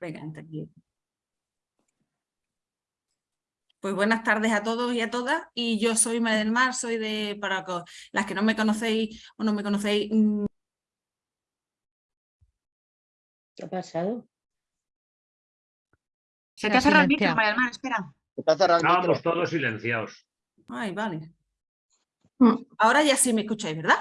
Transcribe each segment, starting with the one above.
Venga, aquí. Pues buenas tardes a todos y a todas. Y yo soy María del Mar, soy de, para las que no me conocéis o no me conocéis. mm, ¿Qué ha pasado? Se Se te ha ha cerrado el micro. María del Mar, espera. Está cerrado el micro. Estábamos todos silenciados. Ay, vale. Mm. Ahora ya sí me escucháis, ¿verdad?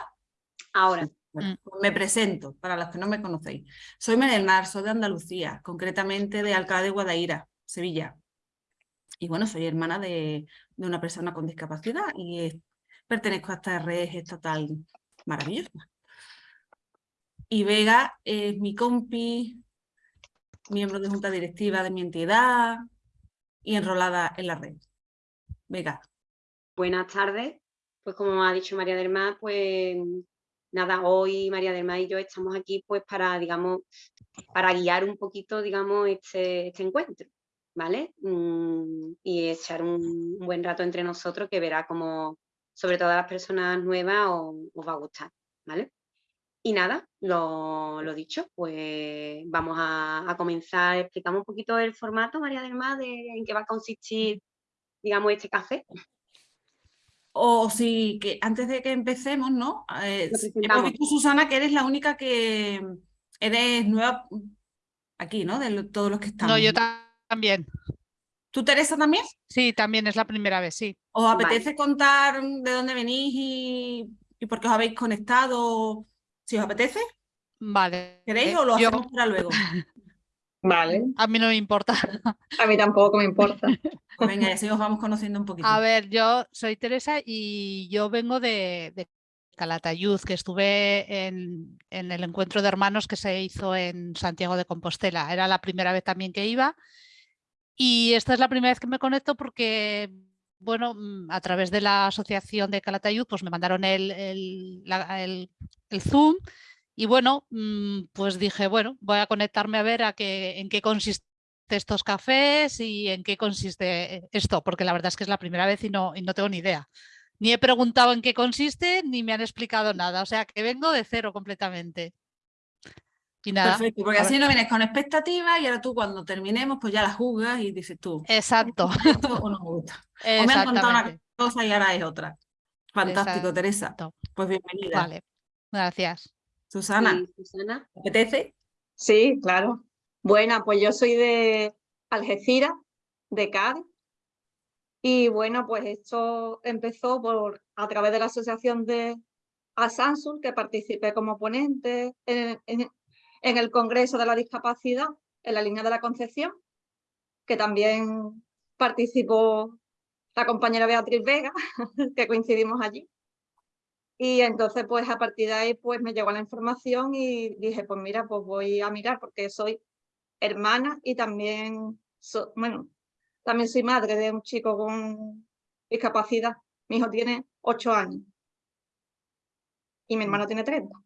Ahora. Bueno, Mm. pues me presento, para los que no me conocéis. Soy María del Mar, soy de Andalucía, concretamente de Alcalá de Guadaira, Sevilla. Y bueno, soy hermana de, de una persona con discapacidad y eh, pertenezco a esta red estatal maravillosa. Y Vega es mi compi, miembro de junta directiva de mi entidad y enrolada en la red. Vega, Buenas tardes. Pues como ha dicho María del Mar, pues nada, hoy María del Mar y yo estamos aquí pues para, digamos, para guiar un poquito, digamos, este, este encuentro, ¿vale? Mm, y echar un, buen rato entre nosotros que verá como, sobre todo a las personas nuevas, os, va a gustar, ¿vale? Y nada, lo, lo dicho, pues vamos a, a comenzar, explicamos un poquito el formato, María del Mar, de en qué va a consistir, digamos, este café. O si que antes de que empecemos, ¿no? Eh, hemos visto, Susana, que eres la única que eres nueva aquí, ¿no? De lo- todos los que estamos. No, yo ta- también. ¿Tú, Teresa, también? Sí, también es la primera vez, sí. ¿Os Vale. apetece contar de dónde venís y, y por qué os habéis conectado? Si os apetece, Vale. ¿queréis Eh, o lo yo- hacemos para luego? Vale, a mí no me importa. a mí tampoco me importa. Venga, así os vamos conociendo un poquito. A ver, yo soy Teresa y yo vengo de, de Calatayud, que estuve en, en el encuentro de hermanos que se hizo en Santiago de Compostela. Era la primera vez también que iba. Y esta es la primera vez que me conecto porque, bueno, mm, a través de la asociación de Calatayud, pues me mandaron el, el, la- el- el Zoom. Y bueno, mm, pues dije, bueno, voy a conectarme a ver a qué, en qué consiste estos cafés y en qué consiste esto, porque la verdad es que es la primera vez y no, y no tengo ni idea. Ni he preguntado en qué consiste, ni me han explicado nada. O sea que vengo de cero completamente. Y nada, Perfecto, porque así no vienes con expectativas y ahora tú cuando terminemos, pues ya las juzgas y dices tú, exacto, ¿esto o no me gusta? O me han contado una cosa y ahora es otra. Fantástico, Teresa. Pues bienvenida. Vale, gracias. Susana, Sí, Susana. ¿te apetece? Sí, claro. Bueno, pues yo soy de Algeciras, de Cádiz. Y bueno, pues esto empezó por a través de la asociación de Asansul, que participé como ponente en, en- en el Congreso de la Discapacidad en la línea de la Concepción, que también participó la compañera Beatriz Vega, que coincidimos allí. Y entonces, pues a partir de ahí, pues me llegó la información y dije, pues mira, pues voy a mirar porque soy hermana y también, so- bueno, también soy madre de un chico con discapacidad. Mi hijo tiene ocho años y mi hermano tiene 30.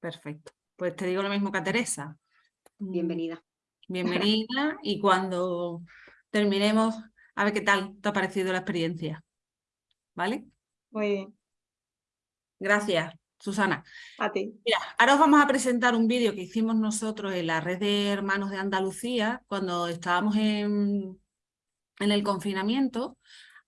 Perfecto. Pues te digo lo mismo que a Teresa. Mm, Bienvenida. Bienvenida y cuando terminemos, a ver qué tal te ha parecido la experiencia. ¿Vale? Muy bien, Gracias, Susana. a ti. Mira, ahora os vamos a presentar un vídeo que hicimos nosotros en la red de hermanos de Andalucía cuando estábamos en, en el confinamiento.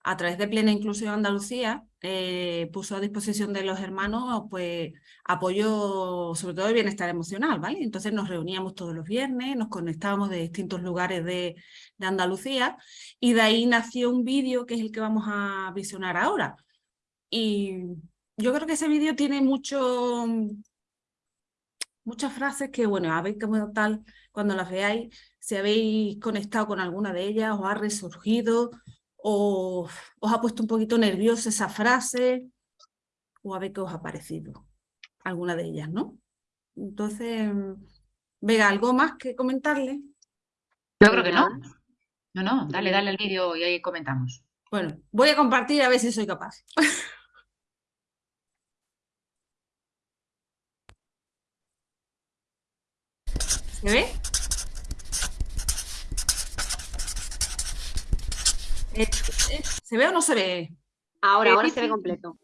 A través de Plena Inclusión Andalucía eh, puso a disposición de los hermanos pues apoyo sobre todo el bienestar emocional, ¿vale? Entonces nos reuníamos todos los viernes, nos conectábamos de distintos lugares de, de Andalucía y de ahí nació un vídeo que es el que vamos a visionar ahora. Y yo creo que ese vídeo tiene mucho, muchas frases que, bueno, a ver cómo tal, cuando las veáis, si habéis conectado con alguna de ellas, os ha resurgido, o os ha puesto un poquito nerviosa esa frase, o a ver qué os ha parecido alguna de ellas, ¿no? Entonces, Vega, ¿algo más que comentarle? Yo creo que no. No, no, dale, dale el vídeo y ahí comentamos. Bueno, voy a compartir a ver si soy capaz. ¿Se ve? Eh, eh, ¿Se ve o no se ve? Ahora, ahora se ve completo.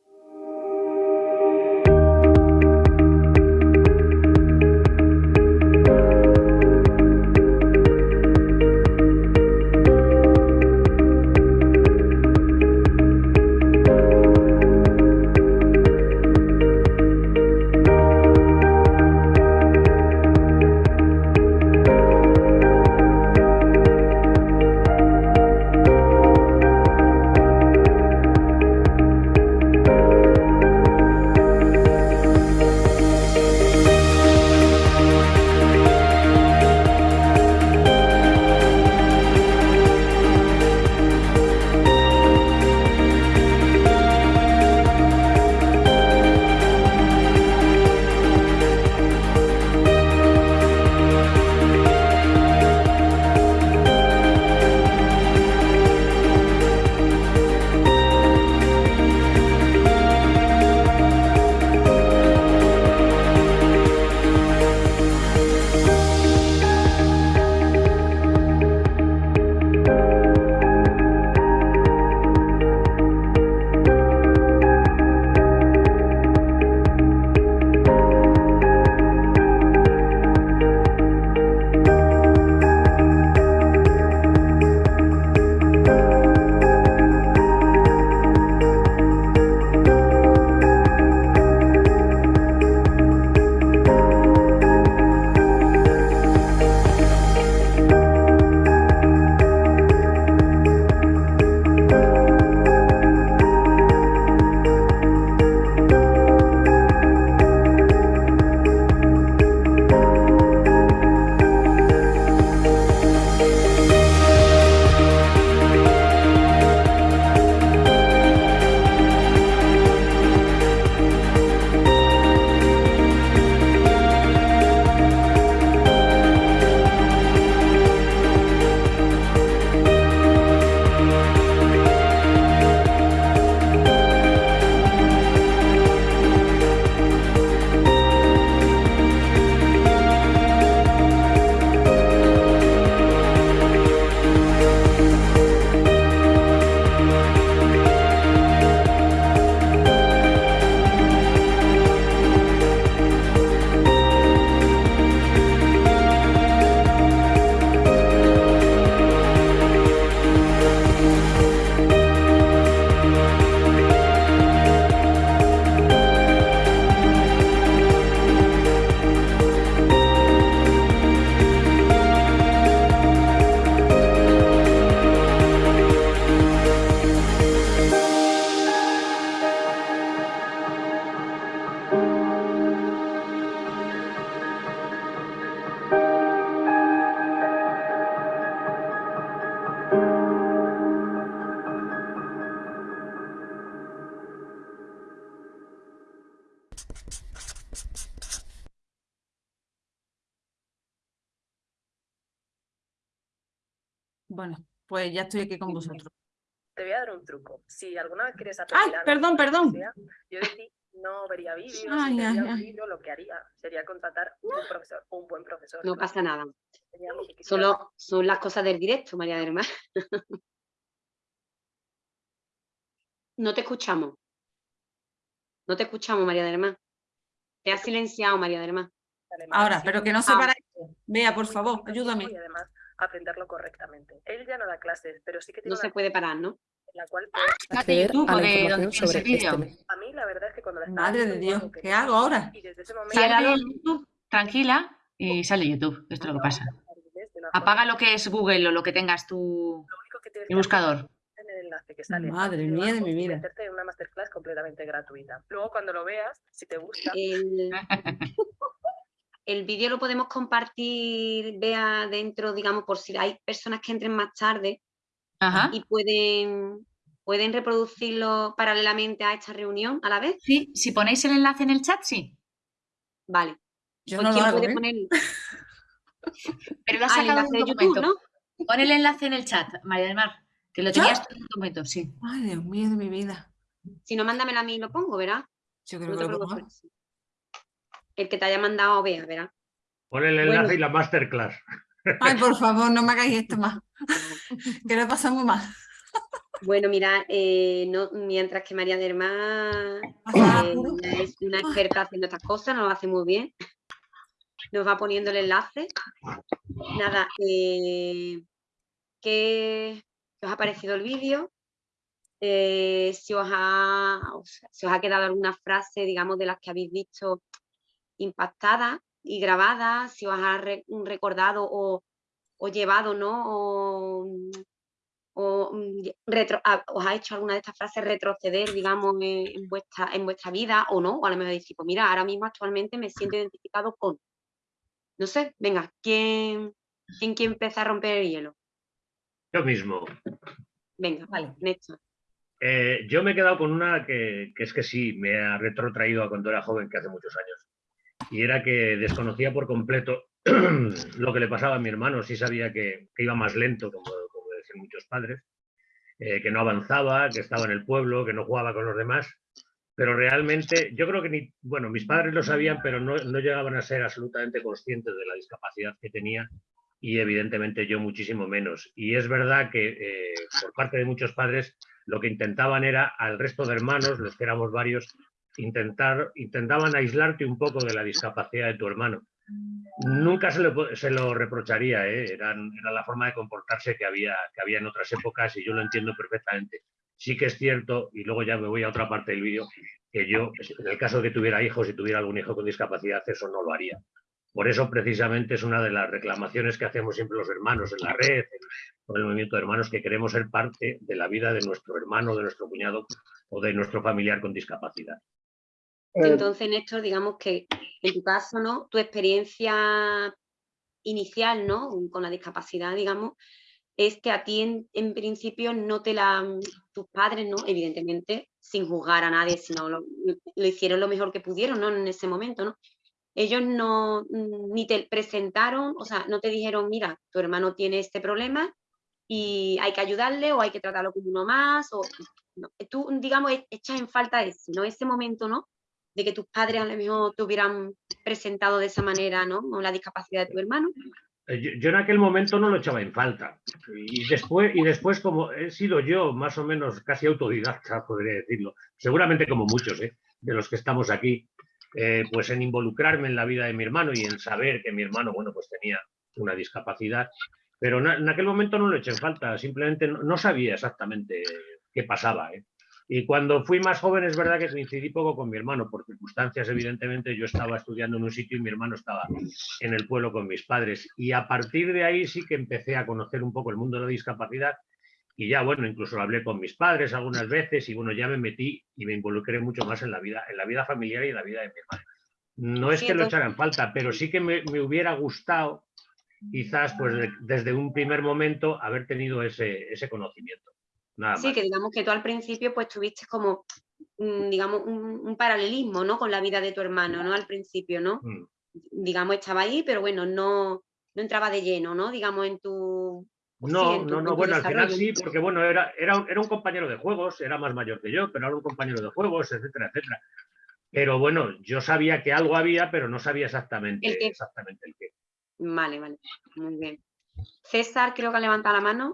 Pues ya estoy aquí con vosotros. Te voy a dar un truco. Si alguna vez quieres Ay, aprender algo, perdón, perdón. sea, yo de ti no vería vídeos, Ay, ay, vería ay. libro, lo que haría sería contratar un profesor, un buen profesor. No pasa nada. Solo son las cosas del directo, María del Mar. No te escuchamos. No te escuchamos, María del Mar. Te has silenciado, María del Mar. Ahora, pero que no se Ah. para esto. Vea, por favor, ayúdame. Y además aprenderlo correctamente. Él ya no da clases, pero sí que tiene No se puede parar, ¿no? en la cual acceder YouTube a la información sobre este. A mí la verdad es que cuando la estaba Madre de Dios, ¿qué hago ahora? Y desde ese momento Sí, Sal ahora de lo- YouTube, tranquila, y sale YouTube. Esto es lo que pasa. Apaga lo que es Google o lo que tengas tienes el buscador. enlace que sale Madre mía de mi vida. meterte en una masterclass completamente gratuita. Luego cuando lo veas, si te gusta, El, el vídeo lo podemos compartir, vea dentro, digamos, por si hay personas que entren más tarde Ajá. y pueden, pueden reproducirlo paralelamente a esta reunión a la vez. Sí, si ponéis el enlace en el chat, sí. Vale. Yo Pues no lo ¿quién hago, puede ¿eh? poner Pero lo has ah, el sacado enlace en de un YouTube, documento. ¿no? Pon el enlace en el chat, María del Mar, que lo ¿Yo? tenías tú en un documento, sí. Ay, Dios mío de mi vida. Si no, mándamela a mí y lo pongo, ¿verdad? Yo creo No que lo pongo. El que te haya mandado, vea, ¿verdad? Pon el Bueno. enlace y la masterclass. Ay, por favor, no me hagáis esto más. Que lo muy mal. Bueno, mira, eh, no, mientras que María del Mar Pasada eh, es una experta haciendo estas cosas, nos lo hace muy bien. Nos va poniendo el enlace. Nada, eh, ¿qué qué os ha parecido el vídeo? Eh, si, os ha, o sea, si os ha quedado alguna frase, digamos, de las que habéis visto impactada y grabada, si os ha re- recordado o, o llevado, ¿no? O, mm, o retro- os ha hecho alguna de estas frases retroceder, digamos, en, en vuestra, en vuestra vida o no, o a lo mejor decir, pues mira, ahora mismo actualmente me siento identificado con. No sé, venga, ¿quién, quién quiere empezar a romper el hielo? Yo mismo. Venga, Vale. Néstor. Eh, yo me he quedado con una que, que es que sí, me ha retrotraído a cuando era joven, que hace muchos años. Y era que desconocía por completo lo que le pasaba a mi hermano. Sí sabía que, iba más lento, como, como decían muchos padres, eh, que no avanzaba, que estaba en el pueblo, que no jugaba con los demás. Pero realmente, yo creo que bueno, mis padres lo sabían, pero no, no llegaban a ser absolutamente conscientes de la discapacidad que tenía y evidentemente yo muchísimo menos. Y es verdad que eh, por parte de muchos padres lo que intentaban era al resto de hermanos, los que éramos varios, intentar, intentaban aislarte un poco de la discapacidad de tu hermano. Nunca se lo, po- se lo reprocharía, ¿eh? Eran- era la forma de comportarse que había, que había en otras épocas y yo lo entiendo perfectamente. Sí que es cierto, y luego ya me voy a otra parte del vídeo, que yo, en el caso de que tuviera hijos y tuviera algún hijo con discapacidad, eso no lo haría. Por eso, precisamente, es una de las reclamaciones que hacemos siempre los hermanos en la red, en- con el movimiento de hermanos, que queremos ser parte de la vida de nuestro hermano, de nuestro cuñado o de nuestro familiar con discapacidad. Entonces, Néstor, digamos que en tu caso, ¿no? Tu experiencia inicial, ¿no? Con la discapacidad, digamos, es que a ti en, en principio no te la, tus padres, ¿no? Evidentemente, sin juzgar a nadie, sino lo, lo hicieron lo mejor que pudieron, ¿no? En ese momento, ¿no? Ellos no, ni te presentaron, o sea, no te dijeron, mira, tu hermano tiene este problema y hay que ayudarle o hay que tratarlo como uno más, o no, tú, digamos, echas en falta ese, ¿no? Ese momento, ¿no? De que tus padres a lo mejor te hubieran presentado de esa manera, ¿no? O la discapacidad de tu hermano. Eh, Yo, en aquel momento no lo echaba en falta. Y después, y después, como he sido yo más o menos casi autodidacta, podría decirlo, seguramente como muchos ¿eh? de los que estamos aquí, eh, pues en involucrarme en la vida de mi hermano y en saber que mi hermano, bueno, pues tenía una discapacidad. Pero en aquel momento no lo eché en falta, simplemente no sabía exactamente qué pasaba. ¿eh? Y cuando fui más joven es verdad que coincidí poco con mi hermano, por circunstancias evidentemente yo estaba estudiando en un sitio y mi hermano estaba en el pueblo con mis padres. Y a partir de ahí sí que empecé a conocer un poco el mundo de la discapacidad y ya, bueno, incluso hablé con mis padres algunas veces y bueno, ya me metí y me involucré mucho más en la vida, en la vida familiar y en la vida de mi hermano. No es que lo entonces- echara en falta, pero sí que me, me hubiera gustado quizás pues de- desde un primer momento haber tenido ese, ese conocimiento. Nada Sí, más. que digamos que tú al principio pues tuviste como, mm, digamos, un, un paralelismo, ¿no? Con la vida de tu hermano, ¿no? Al principio, ¿no? Mm. Digamos, estaba ahí, pero bueno, no, no entraba de lleno, ¿no? Digamos, en tu, ¿O sí, No, en tu- no, no, bueno, al final sí, porque bueno, era, era, un- era un compañero de juegos, era más mayor que yo, pero era un compañero de juegos, etcétera, etcétera. Pero bueno, yo sabía que algo había, pero no sabía exactamente, El qué. exactamente el qué. Vale, vale, muy bien. César, creo que ha levantado la mano.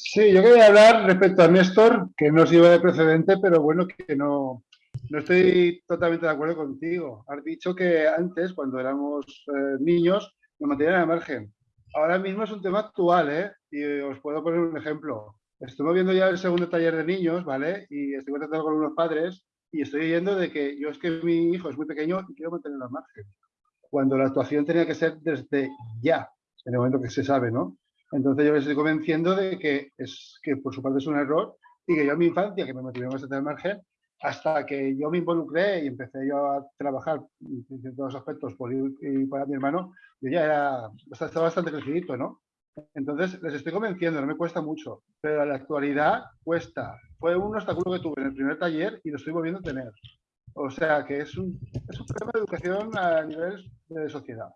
Sí, yo quería hablar respecto a Néstor, que no sirve de precedente, pero bueno, que no, no estoy totalmente de acuerdo contigo. Has dicho que antes, cuando éramos eh, niños, nos mantenían al margen. Ahora mismo es un tema actual, ¿eh? Y os puedo poner un ejemplo. Estuve viendo ya el segundo taller de niños, ¿vale? Y estoy contactando con unos padres y estoy oyendo de que yo es que mi hijo es muy pequeño y quiero mantenerlo al margen. Cuando la actuación tenía que ser desde ya, en el momento que se sabe, ¿no? Entonces yo les estoy convenciendo de que, es, que por su parte es un error y que yo en mi infancia, que me mantuvieron bastante al margen, hasta que yo me involucré y empecé yo a trabajar en ciertos aspectos por ir- y para mi hermano, yo ya era, estaba bastante crecidito, ¿no? Entonces les estoy convenciendo, no me cuesta mucho, pero en la actualidad cuesta. Fue un obstáculo que tuve en el primer taller y lo estoy volviendo a tener. O sea que es un, es un problema de educación a nivel de sociedad.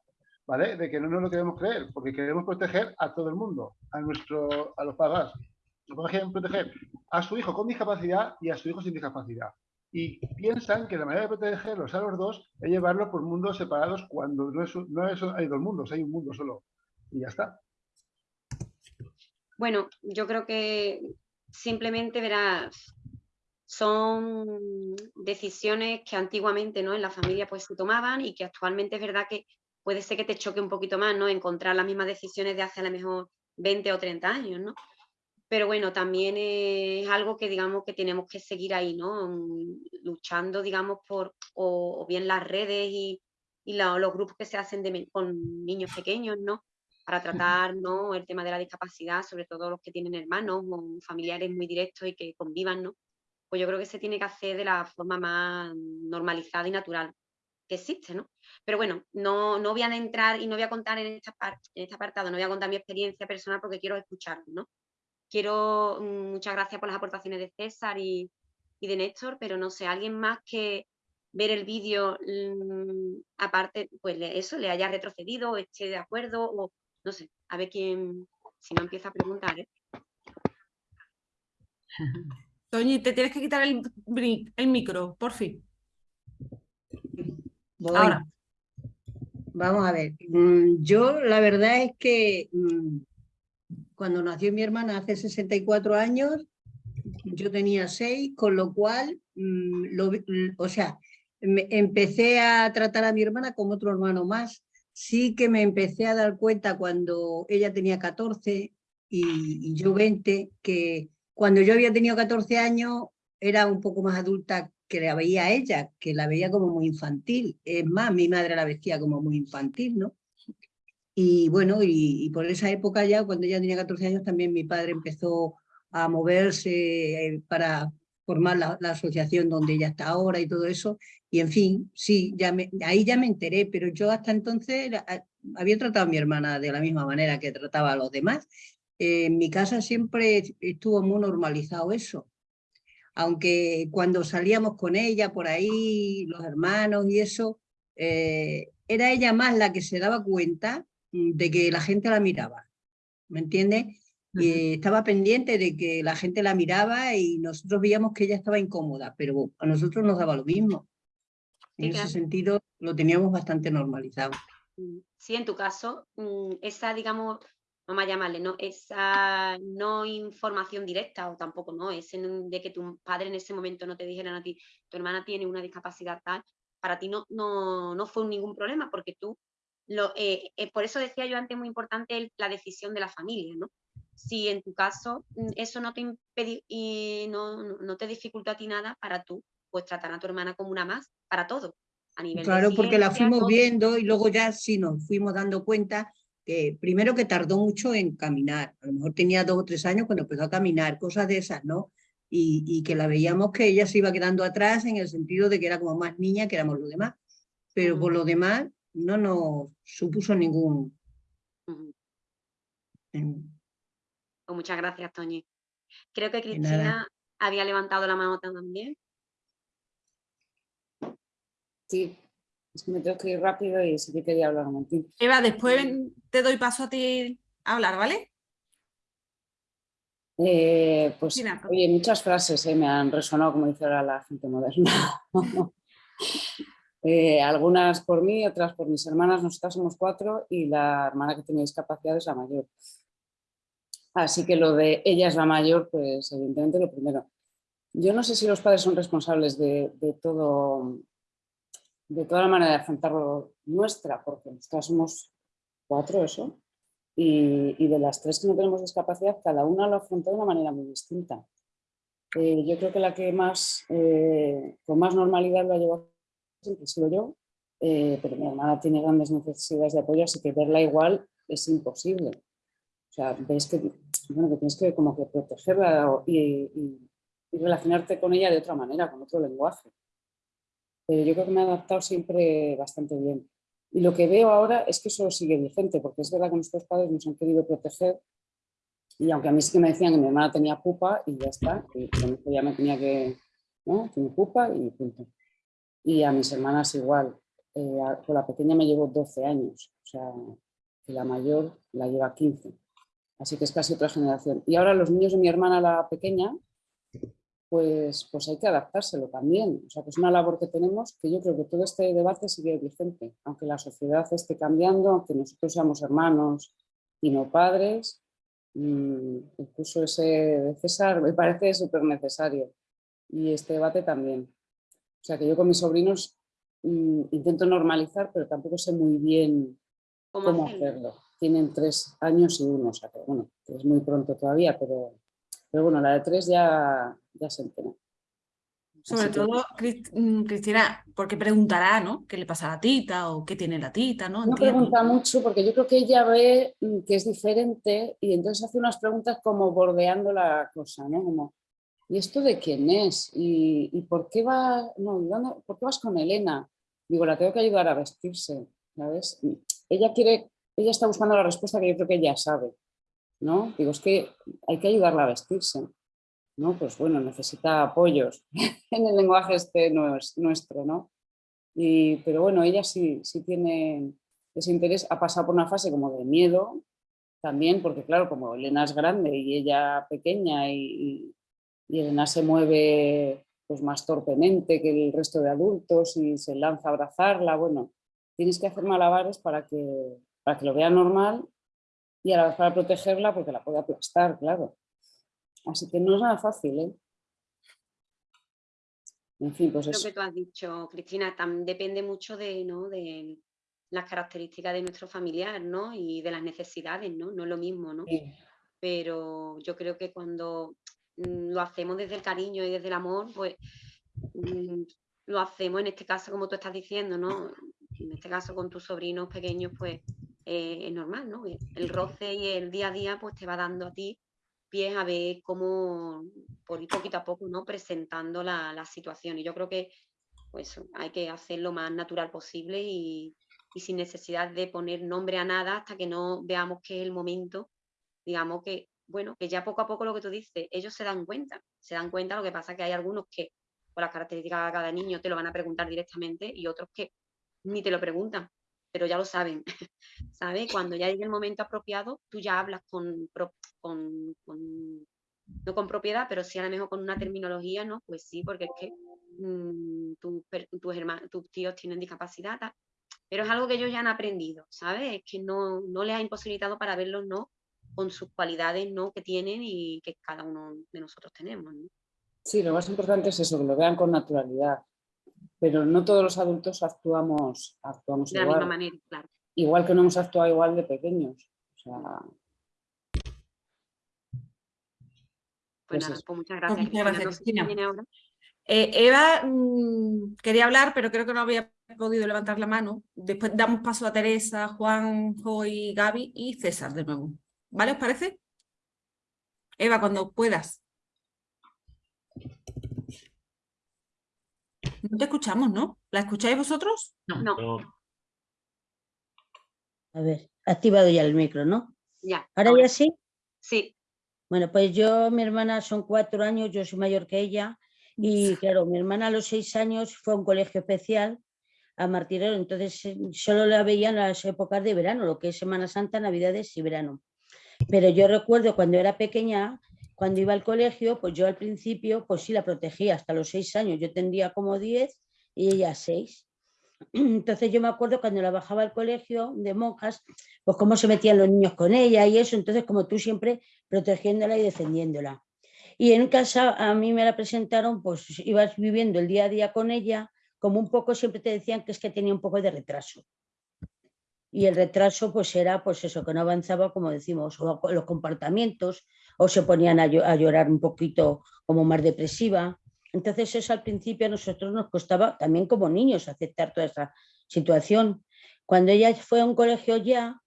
¿Vale? De que no nos lo queremos creer, porque queremos proteger a todo el mundo, a, nuestro, a los papás. Los papás quieren proteger a su hijo con discapacidad y a su hijo sin discapacidad. Y piensan que la manera de protegerlos a los dos es llevarlos por mundos separados cuando no, es, no es- hay dos mundos, hay un mundo solo. Y ya está. Bueno, yo creo que simplemente verás, son decisiones que antiguamente ¿no? en la familia pues se tomaban y que actualmente es verdad que puede ser que te choque un poquito más, ¿no? Encontrar las mismas decisiones de hace a lo mejor 20 o 30 años, ¿no? Pero bueno, también es algo que digamos que tenemos que seguir ahí, ¿no? Luchando, digamos, por o, o bien las redes y, y la- los grupos que se hacen de con niños pequeños, ¿no? Para tratar, ¿no? El tema de la discapacidad, sobre todo los que tienen hermanos o familiares muy directos y que convivan, ¿no? Pues yo creo que se tiene que hacer de la forma más normalizada y natural existe, ¿no? Pero bueno, no, no voy a entrar y no voy a contar en, esta en este apartado, no voy a contar mi experiencia personal porque quiero escuchar, ¿no? Quiero, mm, muchas gracias por las aportaciones de César y, y de Néstor, pero no sé, alguien más que ver el vídeo, mm, aparte, pues eso, le haya retrocedido, esté de acuerdo, o no sé, a ver quién, si no empieza a preguntar, ¿eh? Toñi, te tienes que quitar el, el micro, por fin. Voy. Ahora. Vamos a ver. mm, Yo la verdad es que mm, cuando nació mi hermana hace 64 años, yo tenía 6, con lo cual, mm, lo o sea, me- empecé a tratar a mi hermana como otro hermano más. Sí que me empecé a dar cuenta cuando ella tenía 14 y, y yo 20, que cuando yo había tenido 14 años era un poco más adulta que la veía a ella, que la veía como muy infantil. Es más, mi madre la vestía como muy infantil, ¿no? Y bueno, y, por esa época ya, cuando ella tenía 14 años, también mi padre empezó a moverse eh, para formar la, asociación donde ella está ahora y todo eso. Y en fin, sí, ya me- ahí ya me enteré, pero yo hasta entonces había tratado a mi hermana de la misma manera que trataba a los demás. Eh, en mi casa siempre estuvo muy normalizado eso aunque cuando salíamos con ella por ahí, los hermanos y eso, eh, era ella más la que se daba cuenta mm, de que la gente la miraba, ¿me entiendes? Y estaba pendiente de que la gente la miraba y nosotros veíamos que ella estaba incómoda, pero a nosotros nos daba lo mismo. Sí, En claro. ese sentido lo teníamos bastante normalizado. Mm, Sí, en tu caso, mm, esa, digamos, vamos a llamarle, ¿no? Esa no información directa o tampoco, ¿no? Ese de que tu padre en ese momento no te dijeran a ti, tu hermana tiene una discapacidad tal, para ti no, no, no fue ningún problema porque tú, lo, eh, eh, por eso decía yo antes, muy importante el- la decisión de la familia, ¿no? Si en tu caso mm, eso no te impedi- y no, no- te dificultó a ti nada, para tú, pues tratar a tu hermana como una más, para todo. A nivel de Claro, porque la fuimos todo. viendo y luego ya sí nos fuimos dando cuenta que primero que tardó mucho en caminar, a lo mejor tenía dos o tres años cuando empezó a caminar, cosas de esas, ¿no? Y, y que la veíamos que ella se iba quedando atrás en el sentido de que era como más niña que éramos los demás, pero por lo demás no nos supuso ningún... Pues muchas gracias, Toñi. Creo que. Cristina había levantado la mano también. Sí, es que me tengo que ir rápido y sí que quería hablar un momentito. Eva, después te doy paso a ti a hablar, ¿vale? Eh, pues, oye, muchas frases eh, me han resonado, como dice ahora la gente moderna. Eh, algunas por mí, otras por mis hermanas, nosotras somos cuatro y la hermana que tiene discapacidad es la mayor. Así que lo de ella es la mayor, pues evidentemente lo primero. Yo no sé si los padres son responsables de, de todo, de toda la manera de afrontarlo nuestra, porque nosotras somos cuatro, eso, y, y de las tres que no tenemos discapacidad, cada una lo afronta de una manera muy distinta. Eh, yo creo que la que más, eh, con más normalidad lo ha llevado siempre he sido yo, eh, pero mi hermana tiene grandes necesidades de apoyo, así que verla igual es imposible. O sea, ves que, bueno, que tienes que como que protegerla y relacionarte con ella de otra manera, con otro lenguaje. Pero yo creo que me he adaptado siempre bastante bien. Y lo que veo ahora es que eso sigue vigente, porque es verdad que nuestros padres nos han querido proteger y aunque a mí sí que me decían que mi hermana tenía pupa y ya está, y con ya me tenía que, ¿no? Tiene pupa y punto. Y a mis hermanas igual. Eh, con la pequeña me llevo 12 años, o sea, que la mayor la lleva 15. Así que es casi otra generación. Y ahora los niños de mi hermana, la pequeña, pues, pues hay que adaptárselo también. O sea, que es una labor que tenemos que yo creo que todo este debate sigue vigente. Aunque la sociedad esté cambiando, aunque nosotros seamos hermanos y no padres, mm, incluso ese de César me parece súper necesario. Y este debate también. O sea, que yo con mis sobrinos mm, intento normalizar, pero tampoco sé muy bien ¿Cómo hacerlo? Tienen tres años y uno, o sea que bueno, es muy pronto todavía, pero, pero bueno, la de tres ya, ya se entera. Sobre Así que- todo, Cris- mm, Cristina, porque preguntará, ¿no? ¿Qué le pasa a la tita o qué tiene la tita, ¿no? No pregunta mucho porque yo creo que ella ve mm, que es diferente y entonces hace unas preguntas como bordeando la cosa, ¿no? Como, ¿y esto de quién es? ¿Y, y por, qué va, no, ¿y dónde- por qué vas con Elena? Digo, la tengo que ayudar a vestirse, ¿sabes? Ella quiere, ella está buscando la respuesta que yo creo que ella sabe, ¿no? Digo, es que hay que ayudarla a vestirse, ¿no? Pues bueno, necesita apoyos en el lenguaje este nues- nuestro, ¿no? Y, pero bueno, ella sí, sí tiene ese interés, ha pasado por una fase como de miedo también, porque claro, como Elena es grande y ella pequeña y- y Elena se mueve pues más torpemente que el resto de adultos y se lanza a abrazarla, bueno, tienes que hacer malabares para que, para que lo vea normal y a la vez para protegerla porque la puede aplastar, claro. Así que no es nada fácil, ¿eh? En fin, pues Lo eso. que tú has dicho, Cristina, tam- depende mucho de, ¿no? de las características de nuestro familiar, ¿no? Y de las necesidades, ¿no? No es lo mismo, ¿no? Sí. Pero yo creo que cuando mm, lo hacemos desde el cariño y desde el amor, pues mm, lo hacemos en este caso, como tú estás diciendo, ¿no? En este caso con tus sobrinos pequeños, pues eh, es normal, ¿no? El roce y el día a día, pues te va dando a ti pies a ver cómo, por ir poquito a poco, ¿no? Presentando la, la situación. Y yo creo que pues hay que hacer lo más natural posible y, y sin necesidad de poner nombre a nada hasta que no veamos que es el momento, digamos que, bueno, que ya poco a poco lo que tú dices, ellos se dan cuenta, se dan cuenta, lo que pasa es que hay algunos que por las características de cada niño te lo van a preguntar directamente y otros que ni te lo preguntan, pero ya lo saben, ¿sabes? Cuando ya llegue el momento apropiado, tú ya hablas con, con, con- no con propiedad, pero sí a lo mejor con una terminología, ¿no? Pues sí, porque es que mm, tus herma- tus tíos tienen discapacidad, tal, pero es algo que ellos ya han aprendido, ¿sabes? Es que no, no les ha imposibilitado para verlos, ¿no? Con sus cualidades, ¿no? Que tienen y que cada uno de nosotros tenemos, ¿no? Sí, lo más importante es eso, que lo vean con naturalidad. Pero no todos los adultos actuamos, actuamos De la misma manera, claro. Igual que no hemos actuado igual de pequeños. O sea, Pues Pues pues muchas gracias, muchas Cristina. Eh, Eva mm, quería hablar, pero creo que no había podido levantar la mano. Después damos paso a Teresa, Juan, Joy, Gaby y César de nuevo. ¿Vale? ¿Os parece? Eva, cuando puedas. No te escuchamos, ¿no? ¿La escucháis vosotros? No, No, A ver, activado ya el micro, ¿no? ya. ¿Ahora ahora. ya sí? Sí, Bueno, pues yo, mi hermana son cuatro años, yo soy mayor que ella. Y claro, mi hermana a los seis años fue a un colegio especial a Martirero, entonces eh, solo la veía en las épocas de verano, lo que es Semana Santa, Navidades y verano. Pero yo recuerdo cuando era pequeña, cuando iba al colegio, pues yo al principio, pues sí la protegía hasta los seis años. Yo tendría como diez y ella seis. Entonces yo me acuerdo cuando la bajaba al colegio de monjas, pues cómo se metían los niños con ella y eso. Entonces como tú siempre protegiéndola y defendiéndola. Y en casa a mí me la presentaron, pues ibas viviendo el día a día con ella, como un poco siempre te decían que es que tenía un poco de retraso. Y el retraso pues era pues eso, que no avanzaba como decimos, o los comportamientos, o se ponían a, llorar un poquito como más depresiva. Entonces eso al principio a nosotros nos costaba también como niños aceptar toda esa situación. Cuando ella fue a un colegio ya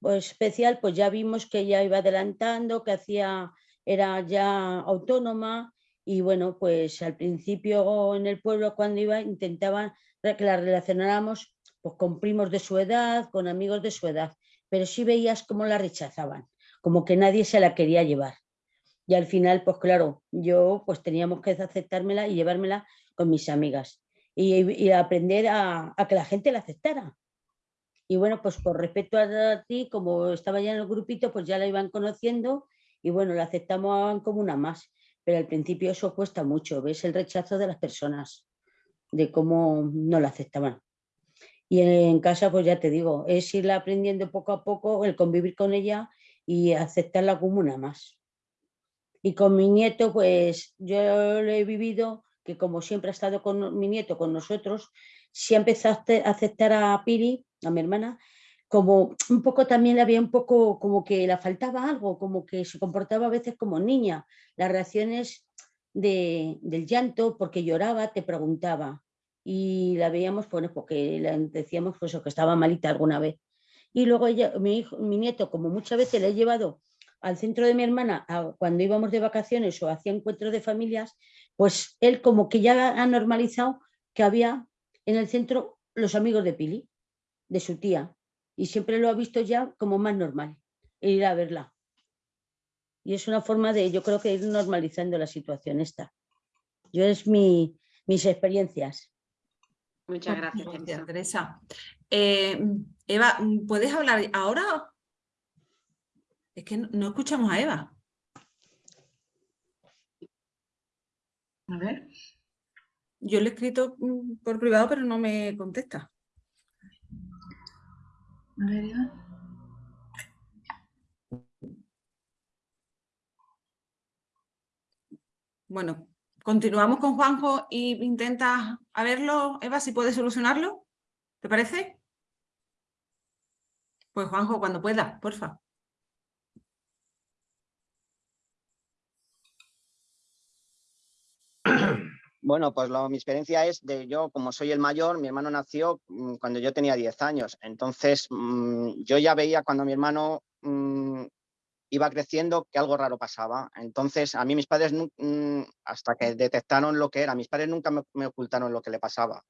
pues, especial, pues ya vimos que ella iba adelantando, que hacía, era ya autónoma y bueno, pues al principio en el pueblo cuando iba intentaban que la relacionáramos pues, con primos de su edad, con amigos de su edad, pero sí veías cómo la rechazaban como que nadie se la quería llevar. Y al final, pues claro, yo pues teníamos que aceptármela y llevármela con mis amigas y, aprender a, que la gente la aceptara. Y bueno, pues por respeto a ti, como estaba ya en el grupito, pues ya la iban conociendo y bueno, la aceptamos como una más. Pero al principio eso cuesta mucho, ves el rechazo de las personas, de cómo no la aceptaban. Y en casa, pues ya te digo, es irla aprendiendo poco a poco, el convivir con ella y aceptarla como una más. Y con mi nieto, pues yo lo he vivido, que como siempre ha estado con mi nieto, con nosotros, si empezaste a aceptar a Piri, a mi hermana, como un poco también había un poco como que le faltaba algo, como que se comportaba a veces como niña. Las reacciones de, del llanto, porque lloraba, te preguntaba. Y la veíamos, bueno, porque le decíamos pues, que estaba malita alguna vez. Y luego ella, mi, hijo, mi nieto, como muchas veces le he llevado al centro de mi hermana cuando íbamos de vacaciones o hacía encuentros de familias, pues él como que ya ha normalizado que había en el centro los amigos de Pili, de su tía, y siempre lo ha visto ya como más normal, ir a verla. Y es una forma de, yo creo que ir normalizando la situación esta. Yo es mi, mis experiencias. Muchas gracias, Teresa. Eh, Eva, ¿puedes hablar ahora? Es que no, escuchamos a Eva. A ver. Yo le he escrito mm, por privado, pero no me contesta. A ver, Eva. Bueno, continuamos con Juanjo y intenta a verlo, Eva, si puede solucionarlo. ¿Te parece? Pues Juanjo, cuando pueda, porfa. Bueno, pues mi experiencia es de yo, como soy el mayor, mi hermano nació mm, cuando yo tenía 10 años. Entonces, mm, yo ya veía cuando mi hermano mm, iba creciendo que algo raro pasaba. Entonces, a mí mis padres, hasta que detectaron lo que era, mis padres nunca me ocultaron lo que le pasaba.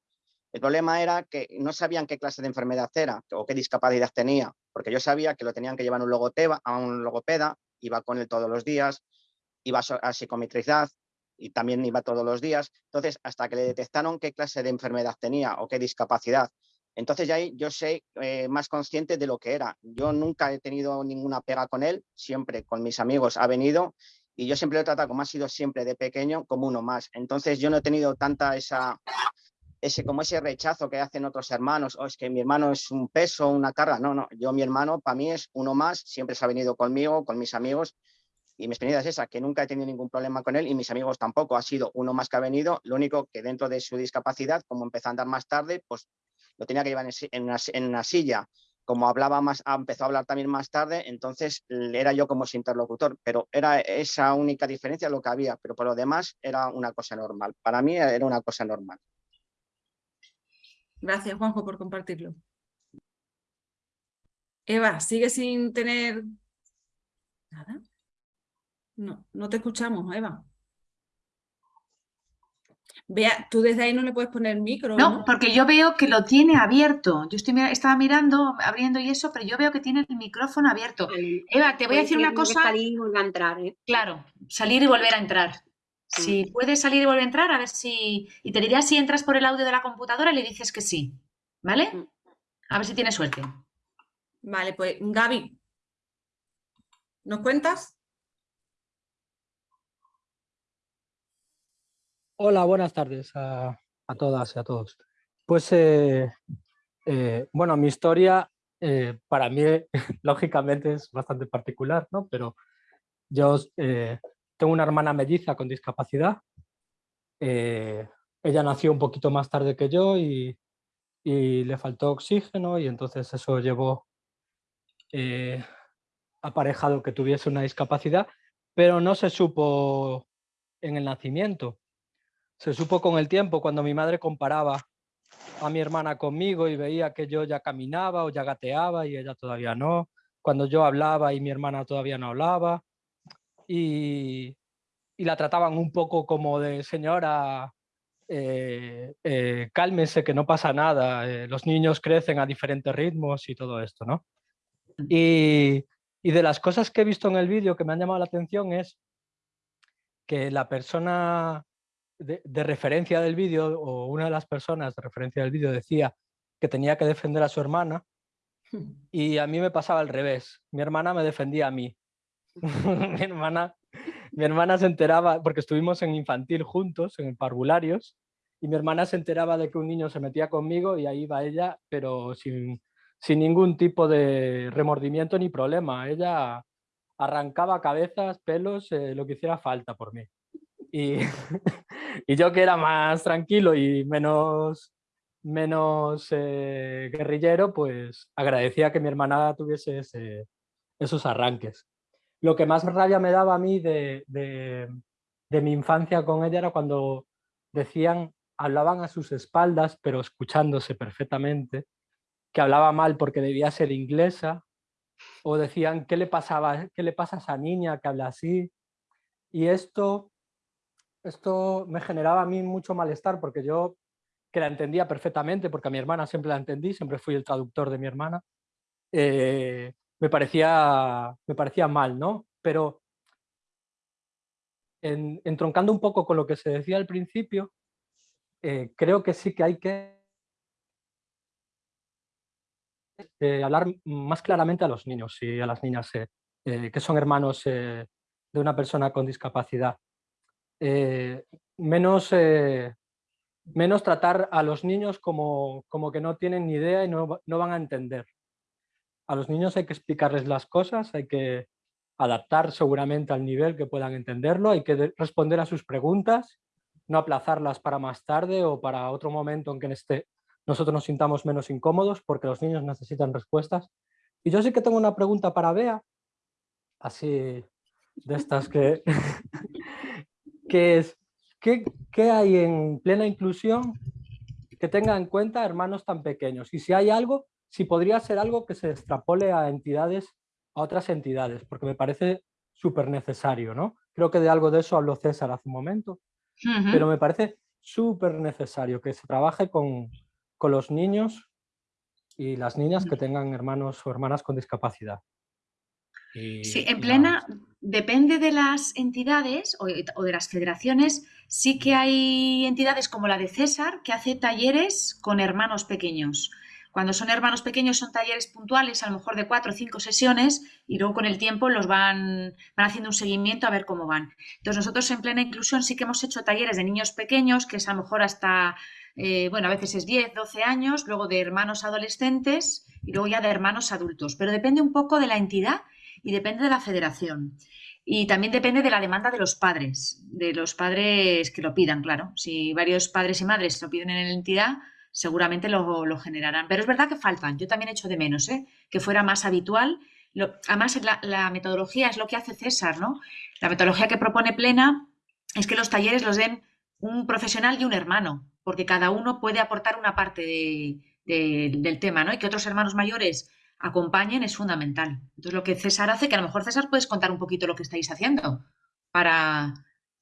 El problema era que no sabían qué clase de enfermedad era o qué discapacidad tenía, porque yo sabía que lo tenían que llevar un, logopeda, a un logopeda, iba con él todos los días, iba a psicometrizar y también iba todos los días. Entonces, hasta que le detectaron qué clase de enfermedad tenía o qué discapacidad, entonces ya ahí yo sé eh, más consciente de lo que era. Yo nunca he tenido ninguna pega con él, siempre con mis amigos ha venido y yo siempre lo he tratado como ha sido siempre de pequeño, como uno más. Entonces yo no he tenido tanta esa ese, como ese rechazo que hacen otros hermanos, o oh, es que mi hermano es un peso, una carga. No, no, yo mi hermano para mí es uno más, siempre se ha venido conmigo, con mis amigos, y mi experiencia es esa, que nunca he tenido ningún problema con él y mis amigos tampoco, ha sido uno más que ha venido, lo único que dentro de su discapacidad, como empezó a andar más tarde, pues lo tenía que llevar en una, silla. Como hablaba más, empezó a hablar también más tarde, entonces era yo como su interlocutor, pero era esa única diferencia lo que había, pero por lo demás era una cosa normal. Para mí era una cosa normal. Gracias, Juanjo, por compartirlo. Eva, ¿sigue sin tener nada? No, no te escuchamos, Eva. Vea, tú desde ahí no le puedes poner micro. No, porque yo veo que lo tiene abierto. Yo estoy, estaba mirando, abriendo y eso, pero yo veo que tiene el micrófono abierto. Eva, te voy a decir una cosa. Salir y volver a entrar. ¿eh? Claro, salir y volver a entrar. Si puedes salir y volver a entrar, a ver si... Y te diría si entras por el audio de la computadora y le dices que sí. ¿Vale? Mm. A ver si tienes suerte. Vale, pues Gaby, ¿nos cuentas? Hola, buenas tardes a, todas y a todos. Pues, eh, eh, bueno, mi historia eh, para mí, lógicamente, es bastante particular, ¿no? Pero yo tengo una hermana melliza con discapacidad. ella nació un poquito más tarde que yo y, le faltó oxígeno y entonces eso llevó aparejado que tuviese una discapacidad, pero no se supo en el nacimiento. Se supo con el tiempo cuando mi madre comparaba a mi hermana conmigo y veía que yo ya caminaba o ya gateaba y ella todavía no. Cuando yo hablaba y mi hermana todavía no hablaba. Y, la trataban un poco como de señora, eh, eh, cálmese que no pasa nada, eh, los niños crecen a diferentes ritmos y todo esto, ¿no? Y, y de las cosas que he visto en el vídeo que me han llamado la atención es que la persona de, referencia del vídeo, o una de las personas de referencia del vídeo decía que tenía que defender a su hermana, y a mí me pasaba al revés. Mi hermana me defendía a mí. mi, hermana, mi hermana se enteraba, porque estuvimos en infantil juntos, en parvularios, y mi hermana se enteraba de que un niño se metía conmigo y ahí va ella, pero sin, sin ningún tipo de remordimiento ni problema. Ella arrancaba cabezas, pelos, eh, lo que hiciera falta por mí. Y, y, yo que era más tranquilo y menos, menos eh, guerrillero, pues agradecía que mi hermana tuviese esos arranques. Lo que más rabia me daba a mí de, mi infancia con ella era cuando decían, hablaban a sus espaldas, pero escuchándose perfectamente, que hablaba mal porque debía ser inglesa, o decían, ¿qué le, pasaba, ¿qué le pasa a esa niña que habla así? Y esto esto me generaba a mí mucho malestar porque yo, que la entendía perfectamente, porque a mi hermana siempre la entendí, siempre fui el traductor de mi hermana, eh, me, parecía, me parecía mal, ¿no? Pero entroncando un poco con lo que se decía al principio, eh, creo que sí que hay que eh, hablar más claramente a los niños y a las niñas que son hermanos de una persona con discapacidad. Eh, menos, eh, menos tratar a los niños como, como, que no tienen ni idea y no, no van a entender. A los niños hay que explicarles las cosas, hay que adaptar seguramente al nivel que puedan entenderlo, hay que responder a sus preguntas, no aplazarlas para más tarde o para otro momento en que este, nosotros nos sintamos menos incómodos porque los niños necesitan respuestas. Y yo sí que tengo una pregunta para Bea, así de estas que, que es, ¿qué, ¿qué, hay en plena inclusión que tenga en cuenta hermanos tan pequeños? Y si hay algo, si podría ser algo que se extrapole a entidades, a otras entidades, porque me parece súper necesario, ¿no? Creo que de algo de eso habló César hace un momento, pero me parece súper necesario que se trabaje con, con los niños y las niñas que tengan hermanos o hermanas con discapacidad. sí, en plena, depende de las entidades o, de las federaciones, sí que hay entidades como la de César que hace talleres con hermanos pequeños. Cuando son hermanos pequeños son talleres puntuales, a lo mejor de cuatro o cinco sesiones, y luego con el tiempo los van, van haciendo un seguimiento a ver cómo van. Entonces nosotros en plena inclusión sí que hemos hecho talleres de niños pequeños, que es a lo mejor hasta, eh, bueno, a veces es 10, 12 años, luego de hermanos adolescentes y luego ya de hermanos adultos. Pero depende un poco de la entidad y depende de la federación. Y también depende de la demanda de los padres, de los padres que lo pidan, claro. Si varios padres y madres lo piden en la entidad, seguramente lo, generarán. Pero es verdad que faltan. Yo también echo de menos, ¿eh? que fuera más habitual. además, la, la, metodología es lo que hace César, ¿no? La metodología que propone Plena es que los talleres los den un profesional y un hermano, porque cada uno puede aportar una parte del tema, ¿no? Y que otros hermanos mayores acompañen es fundamental. Entonces, lo que César hace, que a lo mejor César puedes contar un poquito lo que estáis haciendo para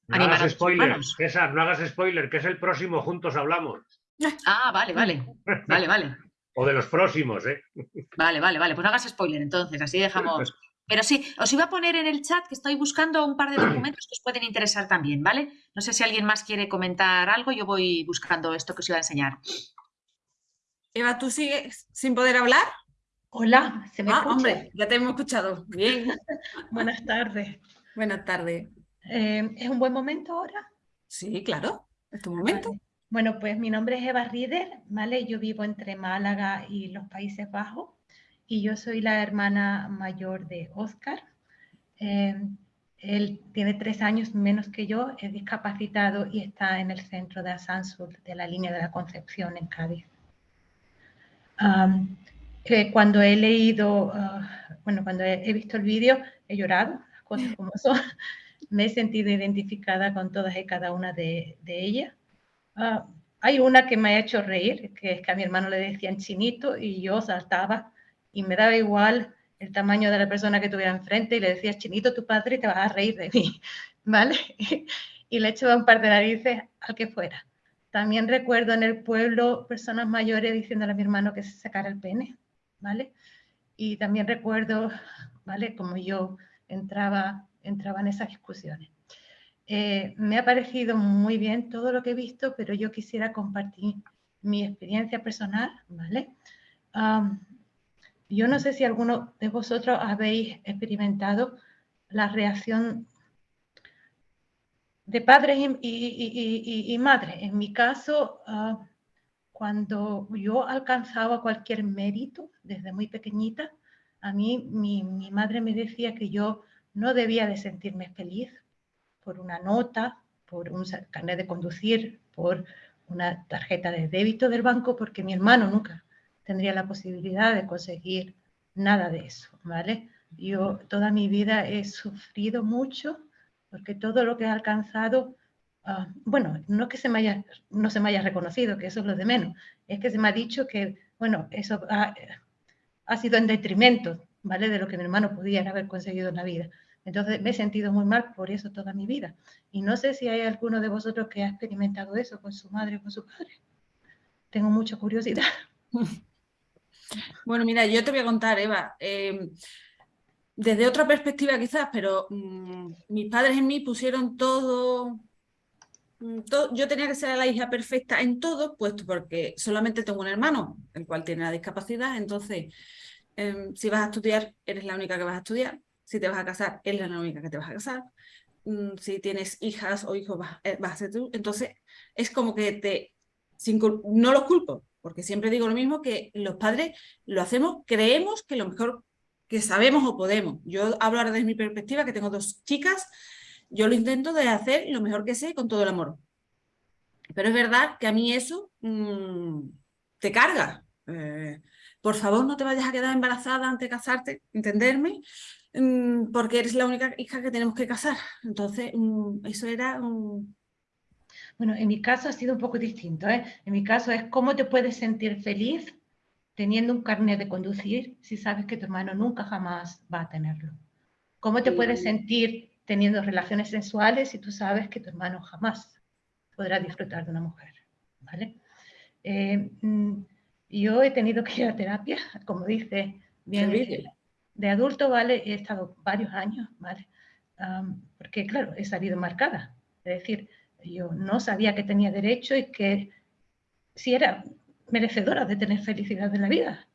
no hagas spoiler, César, no hagas spoiler, que es el próximo Juntos Hablamos. Ah, vale, vale. Vale, vale. o de los próximos, ¿eh? Vale, vale, vale. Pues no hagas spoiler entonces, así dejamos. Pero sí, os iba a poner en el chat que estoy buscando un par de documentos que os pueden interesar también, ¿vale? No sé si alguien más quiere comentar algo, yo voy buscando esto que os iba a enseñar. Eva, ¿tú sigues sin poder hablar? Hola, ¿se me ah, hombre, ya te hemos escuchado. Bien. Buenas tardes. Buenas tardes. Eh, ¿Es un buen momento ahora? Sí, claro. este momento. Bueno, pues mi nombre es Eva Rieder, ¿vale? Yo vivo entre Málaga y los Países Bajos y yo soy la hermana mayor de Oscar. Em, él tiene tres años menos que yo, es discapacitado y está en el centro de Asansur de la línea de la Concepción en Cádiz. cuando he leído, ah, bueno, cuando he, visto el vídeo, he llorado, cosas como son. Me he sentido identificada con todas y cada una de, ellas. Ah, hay una que me ha hecho reír, que es que a mi hermano le decían chinito y yo saltaba y me daba igual el tamaño de la persona que tuviera enfrente y le decías, chinito, tu padre, te vas a reír de mí, ¿vale? y le echaba un par de narices al que fuera. También recuerdo en el pueblo personas mayores diciéndole a mi hermano que se sacara el pene, ¿vale? Y también recuerdo, ¿vale? Como yo entraba, entraba en esas discusiones. Eh, me ha parecido muy bien todo lo que he visto, pero yo quisiera compartir mi experiencia personal, ¿vale? Yo no sé si alguno de vosotros habéis experimentado la reacción de padres y, madres. En mi caso, ah, cuando yo alcanzaba cualquier mérito desde muy pequeñita, a mí mi, mi, madre me decía que yo no debía de sentirme feliz por una nota, por un carnet de conducir, por una tarjeta de débito del banco, porque mi hermano nunca tendría la posibilidad de conseguir nada de eso, ¿vale? Yo toda mi vida he sufrido mucho porque todo lo que he alcanzado, ah, bueno, no que se me haya, no se me haya reconocido, que eso es lo de menos, es que se me ha dicho que, bueno, eso ha, ha sido en detrimento, ¿vale? De lo que mi hermano podía haber conseguido en la vida. Entonces me he sentido muy mal por eso toda mi vida. Y no sé si hay alguno de vosotros que ha experimentado eso con su madre o con su padre. Tengo mucha curiosidad. Bueno, mira, yo te voy a contar, Eva, em, desde otra perspectiva quizás, pero mm, mis padres en mí pusieron todo, mm, yo tenía que ser la hija perfecta en todo, puesto porque solamente tengo un hermano, el cual tiene la discapacidad, entonces em, si vas a estudiar, eres la única que vas a estudiar, si te vas a casar, eres la única que te vas a casar, mm, si tienes hijas o hijos, vas, eh, vas a ser tú, entonces es como que te, sin, no los culpo, porque siempre digo lo mismo, que los padres lo hacemos, creemos que lo mejor que sabemos o podemos. Yo hablo ahora desde mi perspectiva, que tengo dos chicas, yo lo intento de hacer lo mejor que sé con todo el amor. Pero es verdad que a mí eso mm, te carga. Eh, por favor, no te vayas a quedar embarazada antes de casarte, entenderme, porque eres la única hija que tenemos que casar. Entonces, mm, eso era un bueno, en mi caso ha sido un poco distinto. ¿eh? En mi caso es cómo te puedes sentir feliz teniendo un carnet de conducir si sabes que tu hermano nunca jamás va a tenerlo. ¿Cómo te puedes sentir teniendo relaciones sensuales si tú sabes que tu hermano jamás podrá disfrutar de una mujer? ¿vale? Eh, mm, yo he tenido que ir a terapia, como dice bien de adulto, ¿vale? He estado varios años, ¿vale? porque claro, he salido marcada. Es decir, yo no sabía que tenía derecho y que si era merecedora de tener felicidad en la vida,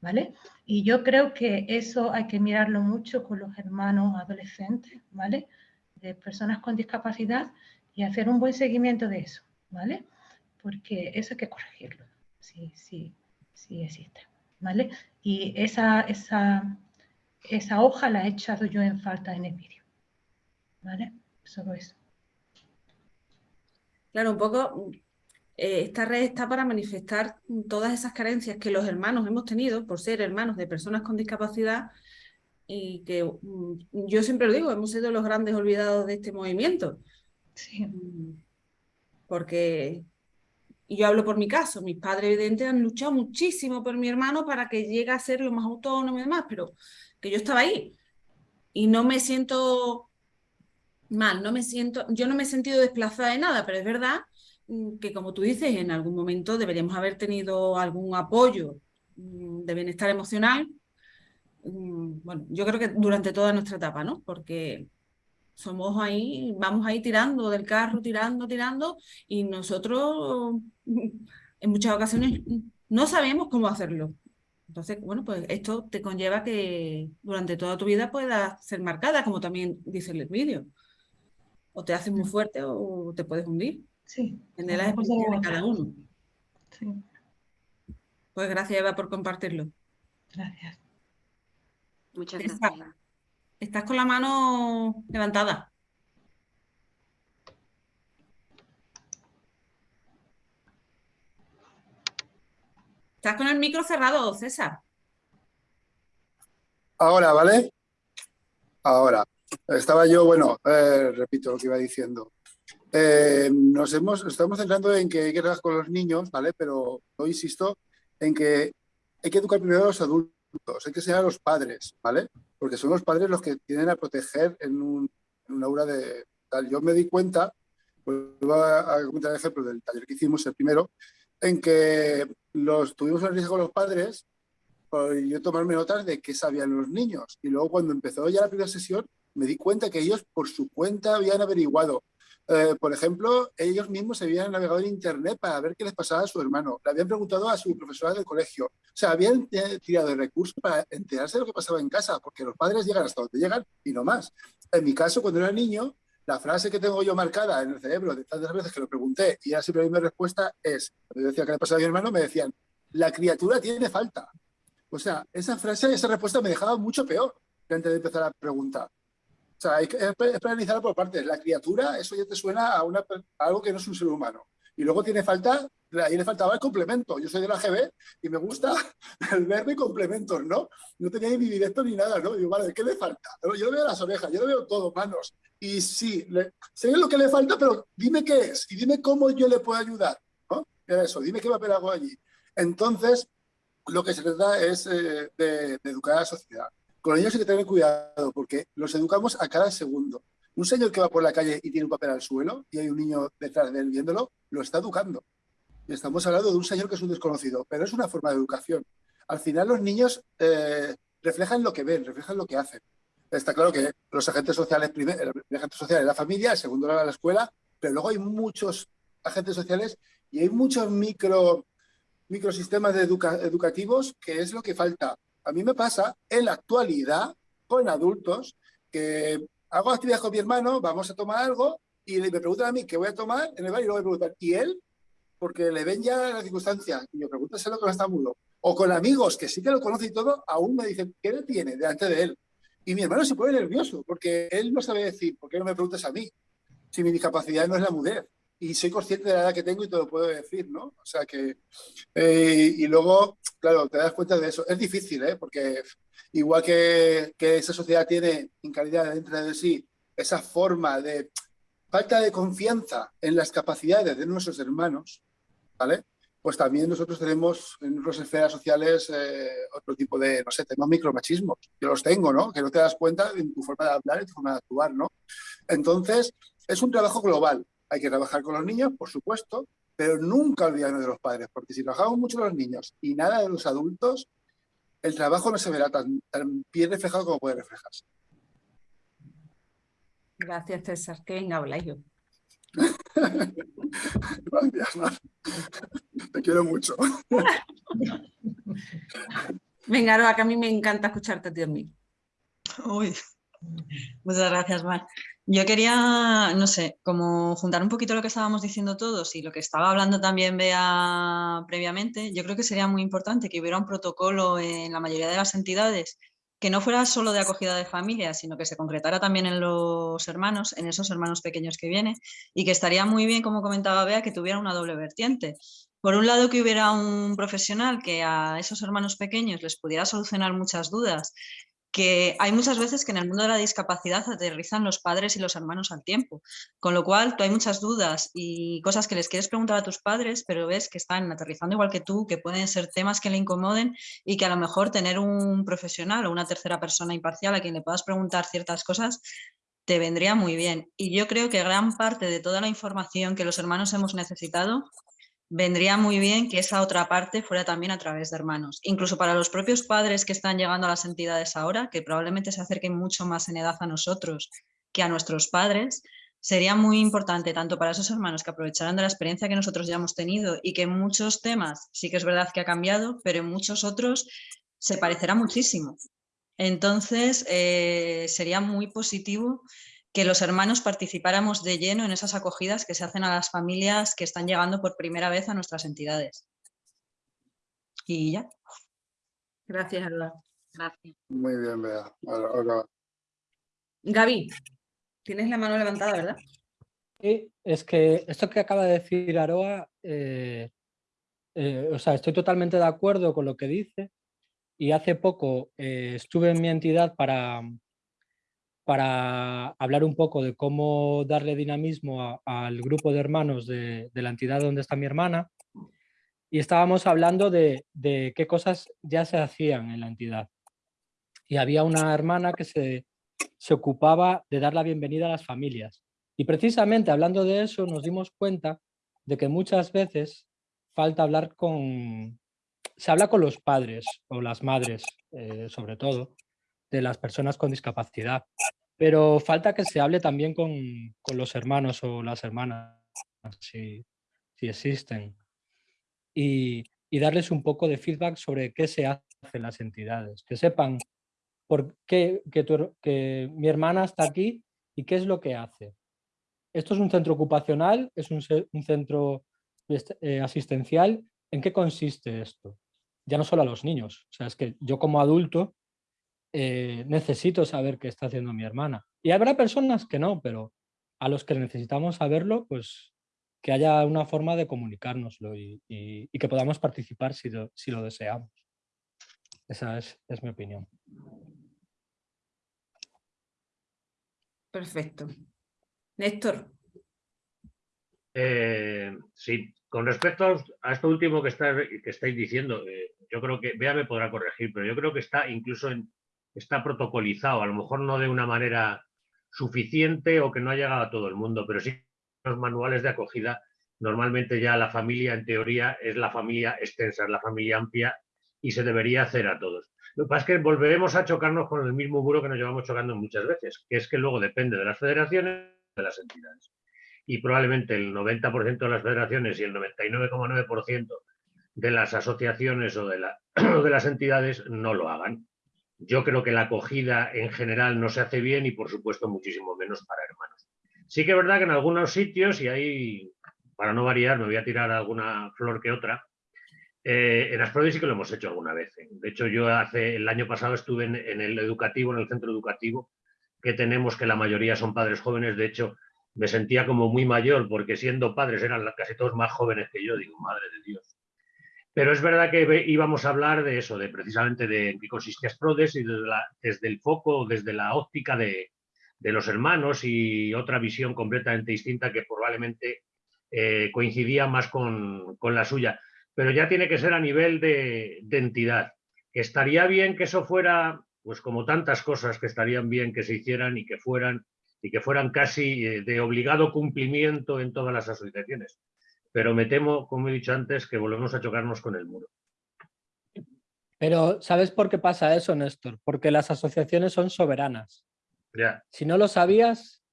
¿vale? Y yo creo que eso hay que mirarlo mucho con los hermanos adolescentes, ¿vale? De personas con discapacidad y hacer un buen seguimiento de eso, ¿vale? Porque eso hay que corregirlo, sí, sí, sí existe, ¿vale? Y esa, esa, esa hoja la he echado yo en falta en el vídeo, ¿vale? Solo eso. Claro, un poco eh, esta red está para manifestar todas esas carencias que los hermanos hemos tenido por ser hermanos de personas con discapacidad y que mm, yo siempre lo digo, hemos sido los grandes olvidados de este movimiento. Sí. Mm, porque yo hablo por mi caso, mis padres evidentemente han luchado muchísimo por mi hermano para que llegue a ser lo más autónomo y demás, pero que yo estaba ahí y no me siento mal, no me siento, yo no me he sentido desplazada de nada, pero es verdad mm, que como tú dices, en algún momento deberíamos haber tenido algún apoyo mm, de bienestar emocional. Mm, bueno, yo creo que durante toda nuestra etapa, ¿no? Porque somos ahí, vamos ahí tirando del carro, tirando, tirando, y nosotros en muchas ocasiones no sabemos cómo hacerlo. Entonces, bueno, pues esto te conlleva que durante toda tu vida puedas ser marcada, como también dice el vídeo o te haces muy fuerte o te puedes hundir. Sí. En las expresiones de cada uno. Sí. Pues gracias, Eva, por compartirlo. Gracias. Muchas gracias. Estás con la mano levantada. Estás con el micro cerrado, César. Ahora, ¿vale? Ahora. Estaba yo, bueno, eh, repito lo que iba diciendo. Eh, nos hemos, estamos centrando en que hay que trabajar con los niños, ¿vale? Pero yo insisto en que hay que educar primero a los adultos, hay que ser a los padres, ¿vale? Porque son los padres los que tienen a proteger en un, aura de tal. Yo me di cuenta, pues voy a comentar el ejemplo del taller que hicimos, el primero, en que los tuvimos el riesgo los padres por yo tomarme notas de qué sabían los niños. Y luego cuando empezó ya la primera sesión, me di cuenta que ellos por su cuenta habían averiguado. Eh, por ejemplo, ellos mismos se habían navegado en Internet para ver qué les pasaba a su hermano. Le habían preguntado a su profesora del colegio. O sea, habían tirado de recursos para enterarse de lo que pasaba en casa, porque los padres llegan hasta donde llegan y no más. En mi caso, cuando era niño, la frase que tengo yo marcada en el cerebro de tantas veces que lo pregunté y era siempre la misma respuesta es, cuando yo decía que le pasaba a mi hermano, me decían, la criatura tiene falta. O sea, esa frase, esa respuesta me dejaba mucho peor antes de empezar la pregunta. O sea, que, es analizarla por partes. La criatura, eso ya te suena a, una, a algo que no es un ser humano. Y luego tiene falta, ahí le faltaba el complemento. Yo soy de la GB y me gusta el verbo y complementos, ¿no? No tenía ni directo ni nada, ¿no? Digo, vale, ¿qué le falta? Yo le veo las orejas, yo le veo todo, manos. Y sí, sé lo que le falta, pero dime qué es y dime cómo yo le puedo ayudar, ¿no? Era eso, dime qué a algo allí. Entonces, lo que se trata es eh, de, de, educar a la sociedad. Con los niños hay que tener cuidado porque los educamos a cada segundo. Un señor que va por la calle y tiene un papel al suelo y hay un niño detrás de él viéndolo, lo está educando. Y estamos hablando de un señor que es un desconocido, pero es una forma de educación. Al final los niños eh, reflejan lo que ven, reflejan lo que hacen. Está claro que los agentes sociales, primero, el es la familia, el segundo es la escuela, pero luego hay muchos agentes sociales y hay muchos micro, microsistemas educativos que es lo que falta. A mí me pasa en la actualidad con adultos que hago actividad con mi hermano, vamos a tomar algo y me preguntan a mí qué voy a tomar en el bar y luego me preguntan, ¿y él? Porque le ven ya la circunstancia y yo pregúntaselo con está mudo. O con amigos que sí que lo conocen y todo, aún me dicen, ¿qué le tiene delante de él? Y mi hermano se pone nervioso porque él no sabe decir, ¿por qué no me preguntas a mí? Si mi discapacidad no es la mudez. Y soy consciente de la edad que tengo y te lo puedo decir, ¿no? O sea que... Eh, y luego, claro, te das cuenta de eso. Es difícil, ¿eh? Porque igual que, que esa sociedad tiene en calidad dentro de sí esa forma de falta de confianza en las capacidades de nuestros hermanos, ¿vale? Pues también nosotros tenemos en nuestras esferas sociales eh, otro tipo de, no sé, tenemos micromachismos. Yo los tengo, ¿no? Que no te das cuenta en tu forma de hablar y tu forma de actuar, ¿no? Entonces, es un trabajo global. Hay que trabajar con los niños, por supuesto, pero nunca olvidarnos de los padres, porque si trabajamos mucho los niños y nada de los adultos, el trabajo no se verá tan, bien reflejado como puede reflejarse. Gracias, César. Que venga, habla yo. Gracias, Mar. Te quiero mucho. Venga, Aroa, que a mí me encanta escucharte, tío mío. Uy, muchas gracias, Mar. Yo quería, no sé, como juntar un poquito lo que estábamos diciendo todos y lo que estaba hablando también Bea previamente, yo creo que sería muy importante que hubiera un protocolo en la mayoría de las entidades que no fuera solo de acogida de familia, sino que se concretara también en los hermanos, en esos hermanos pequeños que vienen, y que estaría muy bien, como comentaba Bea, que tuviera una doble vertiente. Por un lado, que hubiera un profesional que a esos hermanos pequeños les pudiera solucionar muchas dudas que hay muchas veces que en el mundo de la discapacidad aterrizan los padres y los hermanos al tiempo, con lo cual tú hay muchas dudas y cosas que les quieres preguntar a tus padres, pero ves que están aterrizando igual que tú, que pueden ser temas que le incomoden y que a lo mejor tener un profesional o una tercera persona imparcial a quien le puedas preguntar ciertas cosas te vendría muy bien. Y yo creo que gran parte de toda la información que los hermanos hemos necesitado vendría muy bien que esa otra parte fuera también a través de hermanos. Incluso para los propios padres que están llegando a las entidades ahora, que probablemente se acerquen mucho más en edad a nosotros que a nuestros padres, sería muy importante tanto para esos hermanos que aprovecharan de la experiencia que nosotros ya hemos tenido y que en muchos temas sí que es verdad que ha cambiado, pero en muchos otros se parecerá muchísimo. Entonces, eh, sería muy positivo que los hermanos participáramos de lleno en esas acogidas que se hacen a las familias que están llegando por primera vez a nuestras entidades. Y ya. Gracias, Alba. Gracias. Muy bien, Bea. Ahora, Gaby, tienes la mano levantada, ¿verdad? Sí, es que esto que acaba de decir Aroa, eh, eh, o sea, estoy totalmente de acuerdo con lo que dice y hace poco eh, estuve en mi entidad para, para hablar un poco de cómo darle dinamismo al grupo de hermanos de, la entidad donde está mi hermana y estábamos hablando de, qué cosas ya se hacían en la entidad. Y había una hermana que se, se ocupaba de dar la bienvenida a las familias. Y precisamente hablando de eso nos dimos cuenta de que muchas veces falta hablar con... Se habla con los padres o las madres, eh, sobre todo, de las personas con discapacidad. Pero falta que se hable también con, los hermanos o las hermanas, si, existen. Y, darles un poco de feedback sobre qué se hace en las entidades. Que sepan por qué que, mi hermana está aquí y qué es lo que hace. Esto es un centro ocupacional, es un, centro eh, asistencial. ¿En qué consiste esto? Ya no solo a los niños. O sea, es que yo como adulto eh, necesito saber qué está haciendo mi hermana. Y habrá personas que no, pero a los que necesitamos saberlo, pues que haya una forma de comunicárnoslo y, que podamos participar si lo, deseamos. Esa es, mi opinión. Perfecto. Néstor. Eh, sí, con respecto a esto último que, que estáis diciendo, eh, yo creo que, Bea me podrá corregir, pero yo creo que está incluso en, está protocolizado, a lo mejor no de una manera suficiente o que no ha llegado a todo el mundo, pero sí los manuales de acogida, normalmente ya la familia en teoría es la familia extensa, es la familia amplia y se debería hacer a todos. Lo que pasa es que volveremos a chocarnos con el mismo muro que nos llevamos chocando muchas veces, que es que luego depende de las federaciones de las entidades. Y probablemente el 90% de las federaciones y el 99,9% de las asociaciones o de, de las entidades no lo hagan. Yo creo que la acogida en general no se hace bien y por supuesto muchísimo menos para hermanos. Sí que es verdad que en algunos sitios, y ahí para no variar me voy a tirar alguna flor que otra, eh, en Asprodi sí que lo hemos hecho alguna vez. ¿eh? De hecho, yo hace el año pasado estuve en, el educativo, en el centro educativo, que tenemos que la mayoría son padres jóvenes. De hecho, me sentía como muy mayor porque siendo padres eran casi todos más jóvenes que yo. Digo, madre de Dios. Pero es verdad que íbamos a hablar de eso, de precisamente de qué consiste Asprodes y desde, el foco, desde la óptica de, los hermanos y otra visión completamente distinta que probablemente eh, coincidía más con, la suya. Pero ya tiene que ser a nivel de, de entidad. Estaría bien que eso fuera, pues como tantas cosas que estarían bien que se hicieran y que fueran y que fueran casi eh, de obligado cumplimiento en todas las asociaciones pero me temo, como he dicho antes, que volvemos a chocarnos con el muro. Pero ¿sabes por qué pasa eso, Néstor? Porque las asociaciones son soberanas. Ya. Si no lo sabías,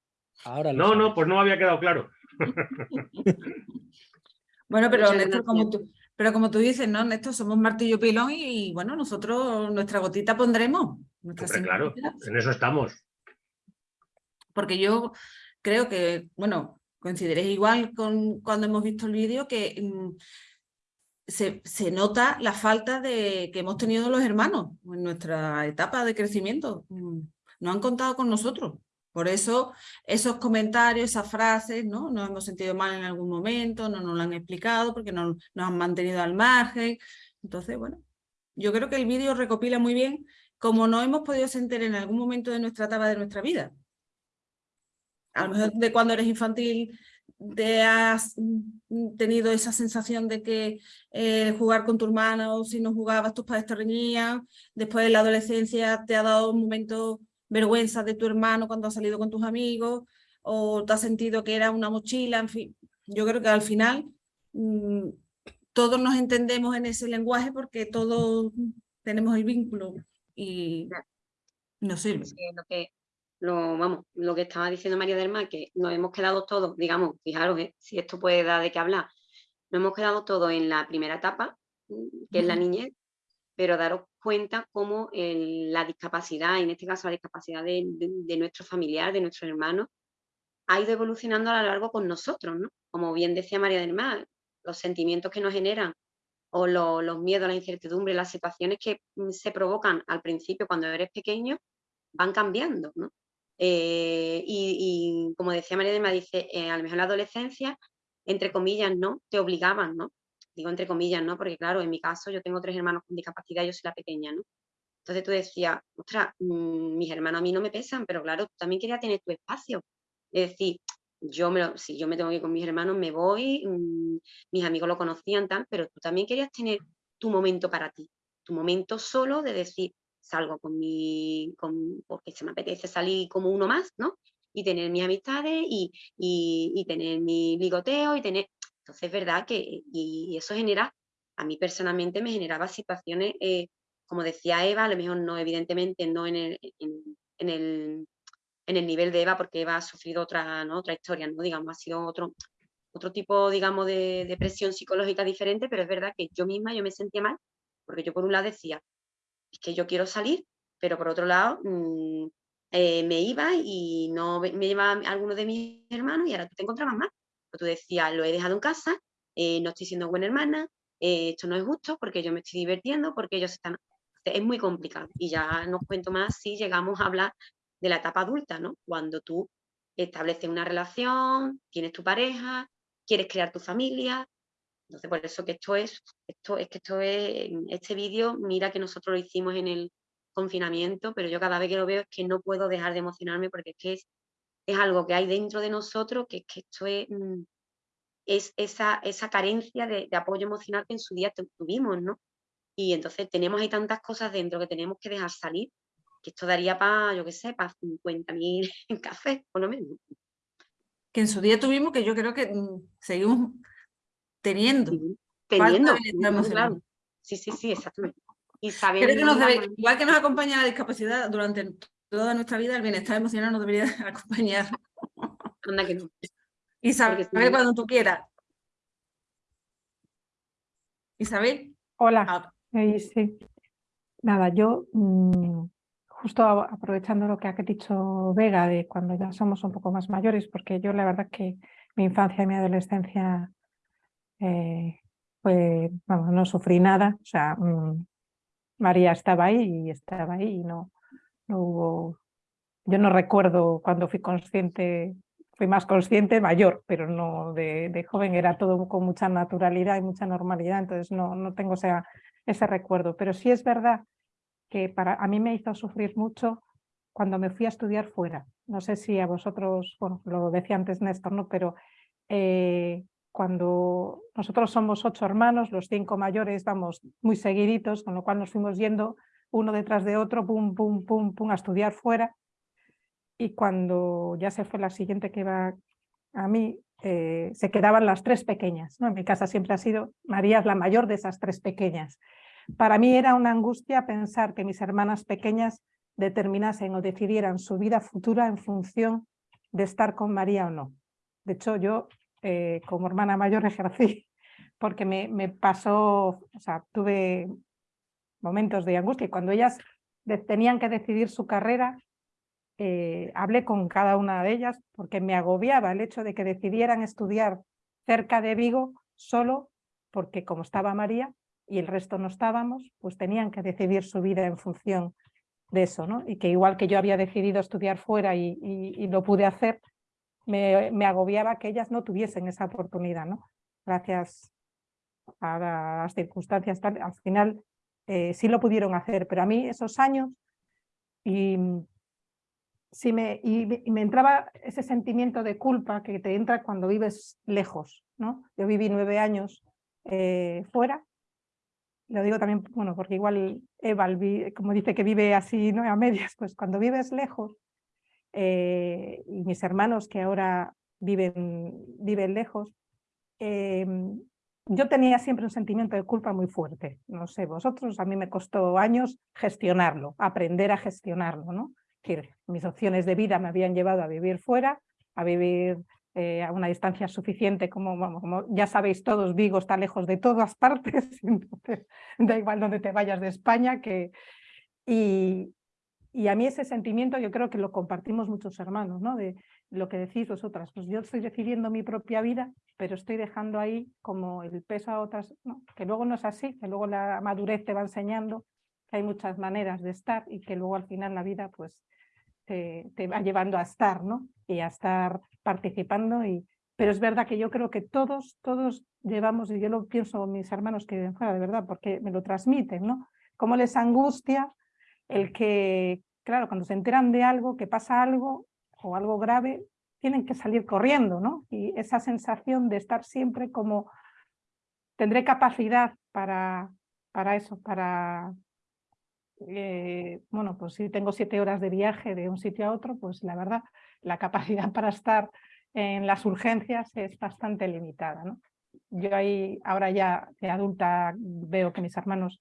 ahora lo No, no, pues no me había quedado claro. bueno, pero Néstor, como tú, pero como tú dices, ¿no, Néstor? Somos martillo pilón y, bueno, nosotros nuestra gotita pondremos. claro, en eso estamos. Porque yo creo que, bueno, coincidiréis igual con cuando hemos visto el vídeo que mm, se, nota la falta de que hemos tenido los hermanos en nuestra etapa de crecimiento. Mm, no han contado con nosotros. Por eso esos comentarios, esas frases, ¿no? Nos hemos sentido mal en algún momento, no nos lo han explicado porque no, nos han mantenido al margen. Entonces, bueno, yo creo que el vídeo recopila muy bien como no hemos podido sentir en algún momento de nuestra etapa de nuestra vida a lo mejor de cuando eres infantil te has tenido esa sensación de que eh, jugar con tu hermano, si no jugabas tus padres te reñían, después de la adolescencia te ha dado un momento vergüenza de tu hermano cuando has salido con tus amigos, o te has sentido que era una mochila, en fin, yo creo que al final mm, todos nos entendemos en ese lenguaje porque todos tenemos el vínculo y nos sirve. lo que lo, vamos, lo que estaba diciendo María del Mar, que nos hemos quedado todos, digamos, fijaros eh, si esto puede dar de qué hablar, nos hemos quedado todos en la primera etapa, mm, que es la niñez, pero daros cuenta cómo la discapacidad, en este caso la discapacidad de, nuestro familiar, de nuestro hermano, ha ido evolucionando a lo largo con nosotros, ¿no? Como bien decía María del Mar, los sentimientos que nos generan o los miedos, la incertidumbre, las situaciones que mm, se provocan al principio cuando eres pequeño, van cambiando, ¿no? Eh, y, como decía María del Mar, dice, eh, a lo mejor en la adolescencia, entre comillas, ¿no? Te obligaban, ¿no? Digo entre comillas, ¿no? Porque claro, en mi caso yo tengo tres hermanos con discapacidad yo soy la pequeña, ¿no? Entonces tú decías, ostras, mm, mis hermanos a mí no me pesan, pero claro, tú también querías tener tu espacio. Es decir, yo me si yo me tengo que ir con mis hermanos, me voy, mm, mis amigos lo conocían, tal, pero tú también querías tener tu momento para ti, tu momento solo de decir, salgo con mi, con, porque se me apetece salir como uno más, ¿no? Y tener mis amistades y, y, tener mi ligoteo y tener... Entonces es verdad que, y, eso genera, a mí personalmente me generaba situaciones, eh, como decía Eva, a lo mejor no, evidentemente no en el, en el en el nivel de Eva, porque Eva ha sufrido otra, ¿no? otra historia, ¿no? digamos, ha sido otro, otro tipo, digamos, de, de, presión psicológica diferente, pero es verdad que yo misma yo me sentía mal, porque yo por un lado decía, es que yo quiero salir, pero por otro lado mm, eh, me iba y no me llevaba algunos de mis hermanos y ahora tú te encontrabas mal. Pues tú decías, lo he dejado en casa, eh, no estoy siendo buena hermana, eh, esto no es justo porque yo me estoy divirtiendo, porque ellos están... Es muy complicado y ya no cuento más si llegamos a hablar de la etapa adulta, ¿no? Cuando tú estableces una relación, tienes tu pareja, quieres crear tu familia. Entonces, por eso que esto es, esto es que esto es, este vídeo, mira que nosotros lo hicimos en el confinamiento, pero yo cada vez que lo veo es que no puedo dejar de emocionarme porque es que es, es algo que hay dentro de nosotros, que es que esto es, mm, es esa, esa carencia de, de, apoyo emocional que en su día tuvimos, ¿no? Y entonces tenemos ahí tantas cosas dentro que tenemos que dejar salir que esto daría para, yo qué sé, para 50.000 en café, por lo menos. Que en su día tuvimos, que yo creo que mm, seguimos teniendo. teniendo, claro. Sí, sí, sí, exactamente. Y igual que nos acompaña la discapacidad durante toda nuestra vida, el bienestar emocional nos debería acompañar. Anda que no. Isabel, cuando tú quieras. Isabel. Hola. Ah. sí. Nada, yo mm, justo aprovechando lo que ha dicho Vega de cuando ya somos un poco más mayores, porque yo la verdad que mi infancia y mi adolescencia eh, no sufrí nada, mm, María estaba ahí y estaba ahí y no, no hubo, yo no recuerdo cuando fui consciente, fui más consciente mayor, pero no de, joven, era todo con mucha naturalidad y mucha normalidad, entonces no, no tengo ese recuerdo, pero sí es verdad que para, a mí me hizo sufrir mucho cuando me fui a estudiar fuera. No sé si a vosotros, bueno, lo decía antes Néstor, ¿no? pero eh, cuando nosotros somos ocho hermanos, los cinco mayores vamos muy seguiditos, con lo cual nos fuimos yendo uno detrás de otro, pum, pum, pum, pum, a estudiar fuera. Y cuando ya se fue la siguiente que iba a mí, eh, se quedaban las tres pequeñas. ¿no? En mi casa siempre ha sido, María la mayor de esas tres pequeñas. Para mí era una angustia pensar que mis hermanas pequeñas determinasen o decidieran su vida futura en función de estar con María o no. De hecho, yo eh, como hermana mayor ejercí porque me, pasó, o sea, tuve momentos de angustia y cuando ellas tenían que decidir su carrera, eh, hablé con cada una de ellas porque me agobiaba el hecho de que decidieran estudiar cerca de Vigo solo porque como estaba María, y el resto no estábamos, pues tenían que decidir su vida en función de eso, ¿no? Y que igual que yo había decidido estudiar fuera y, lo pude hacer, me, agobiaba que ellas no tuviesen esa oportunidad, ¿no? Gracias a las circunstancias, al final eh, sí lo pudieron hacer, pero a mí esos años y, sí me, y, me entraba ese sentimiento de culpa que te entra cuando vives lejos, ¿no? Yo viví nueve años eh, fuera lo digo también, bueno, porque igual Eva, como dice que vive así, ¿no? A medias, pues cuando vives lejos, eh, y mis hermanos que ahora viven, viven lejos, em, yo tenía siempre un sentimiento de culpa muy fuerte. No sé, vosotros, a mí me costó años gestionarlo, aprender a gestionarlo, ¿no? Es decir, mis opciones de vida me habían llevado a vivir fuera, a vivir eh, a una distancia suficiente, como, como, ya sabéis todos, Vigo está lejos de todas partes, entonces da igual donde te vayas de España, que, y, y a mí ese sentimiento yo creo que lo compartimos muchos hermanos, ¿no? De lo que decís vosotras, pues yo estoy decidiendo mi propia vida, pero estoy dejando ahí como el peso a otras, que luego no es así, que luego la madurez te va enseñando que hay muchas maneras de estar y que luego al final la vida pues te, te va llevando a estar, ¿no? Y a estar participando y, pero es verdad que yo creo que todos, todos llevamos, y yo lo pienso mis hermanos que viven fuera, de verdad, porque me lo transmiten, ¿no? Cómo les angustia el que, claro, cuando se enteran de algo, que pasa algo o algo grave, tienen que salir corriendo, ¿no? Y esa sensación de estar siempre como, tendré capacidad para, para eso, para, eh, bueno, pues si tengo siete horas de viaje de un sitio a otro, pues la verdad, la capacidad para estar en las urgencias es bastante limitada, ¿no? Yo ahí, ahora ya adulta, veo que mis hermanos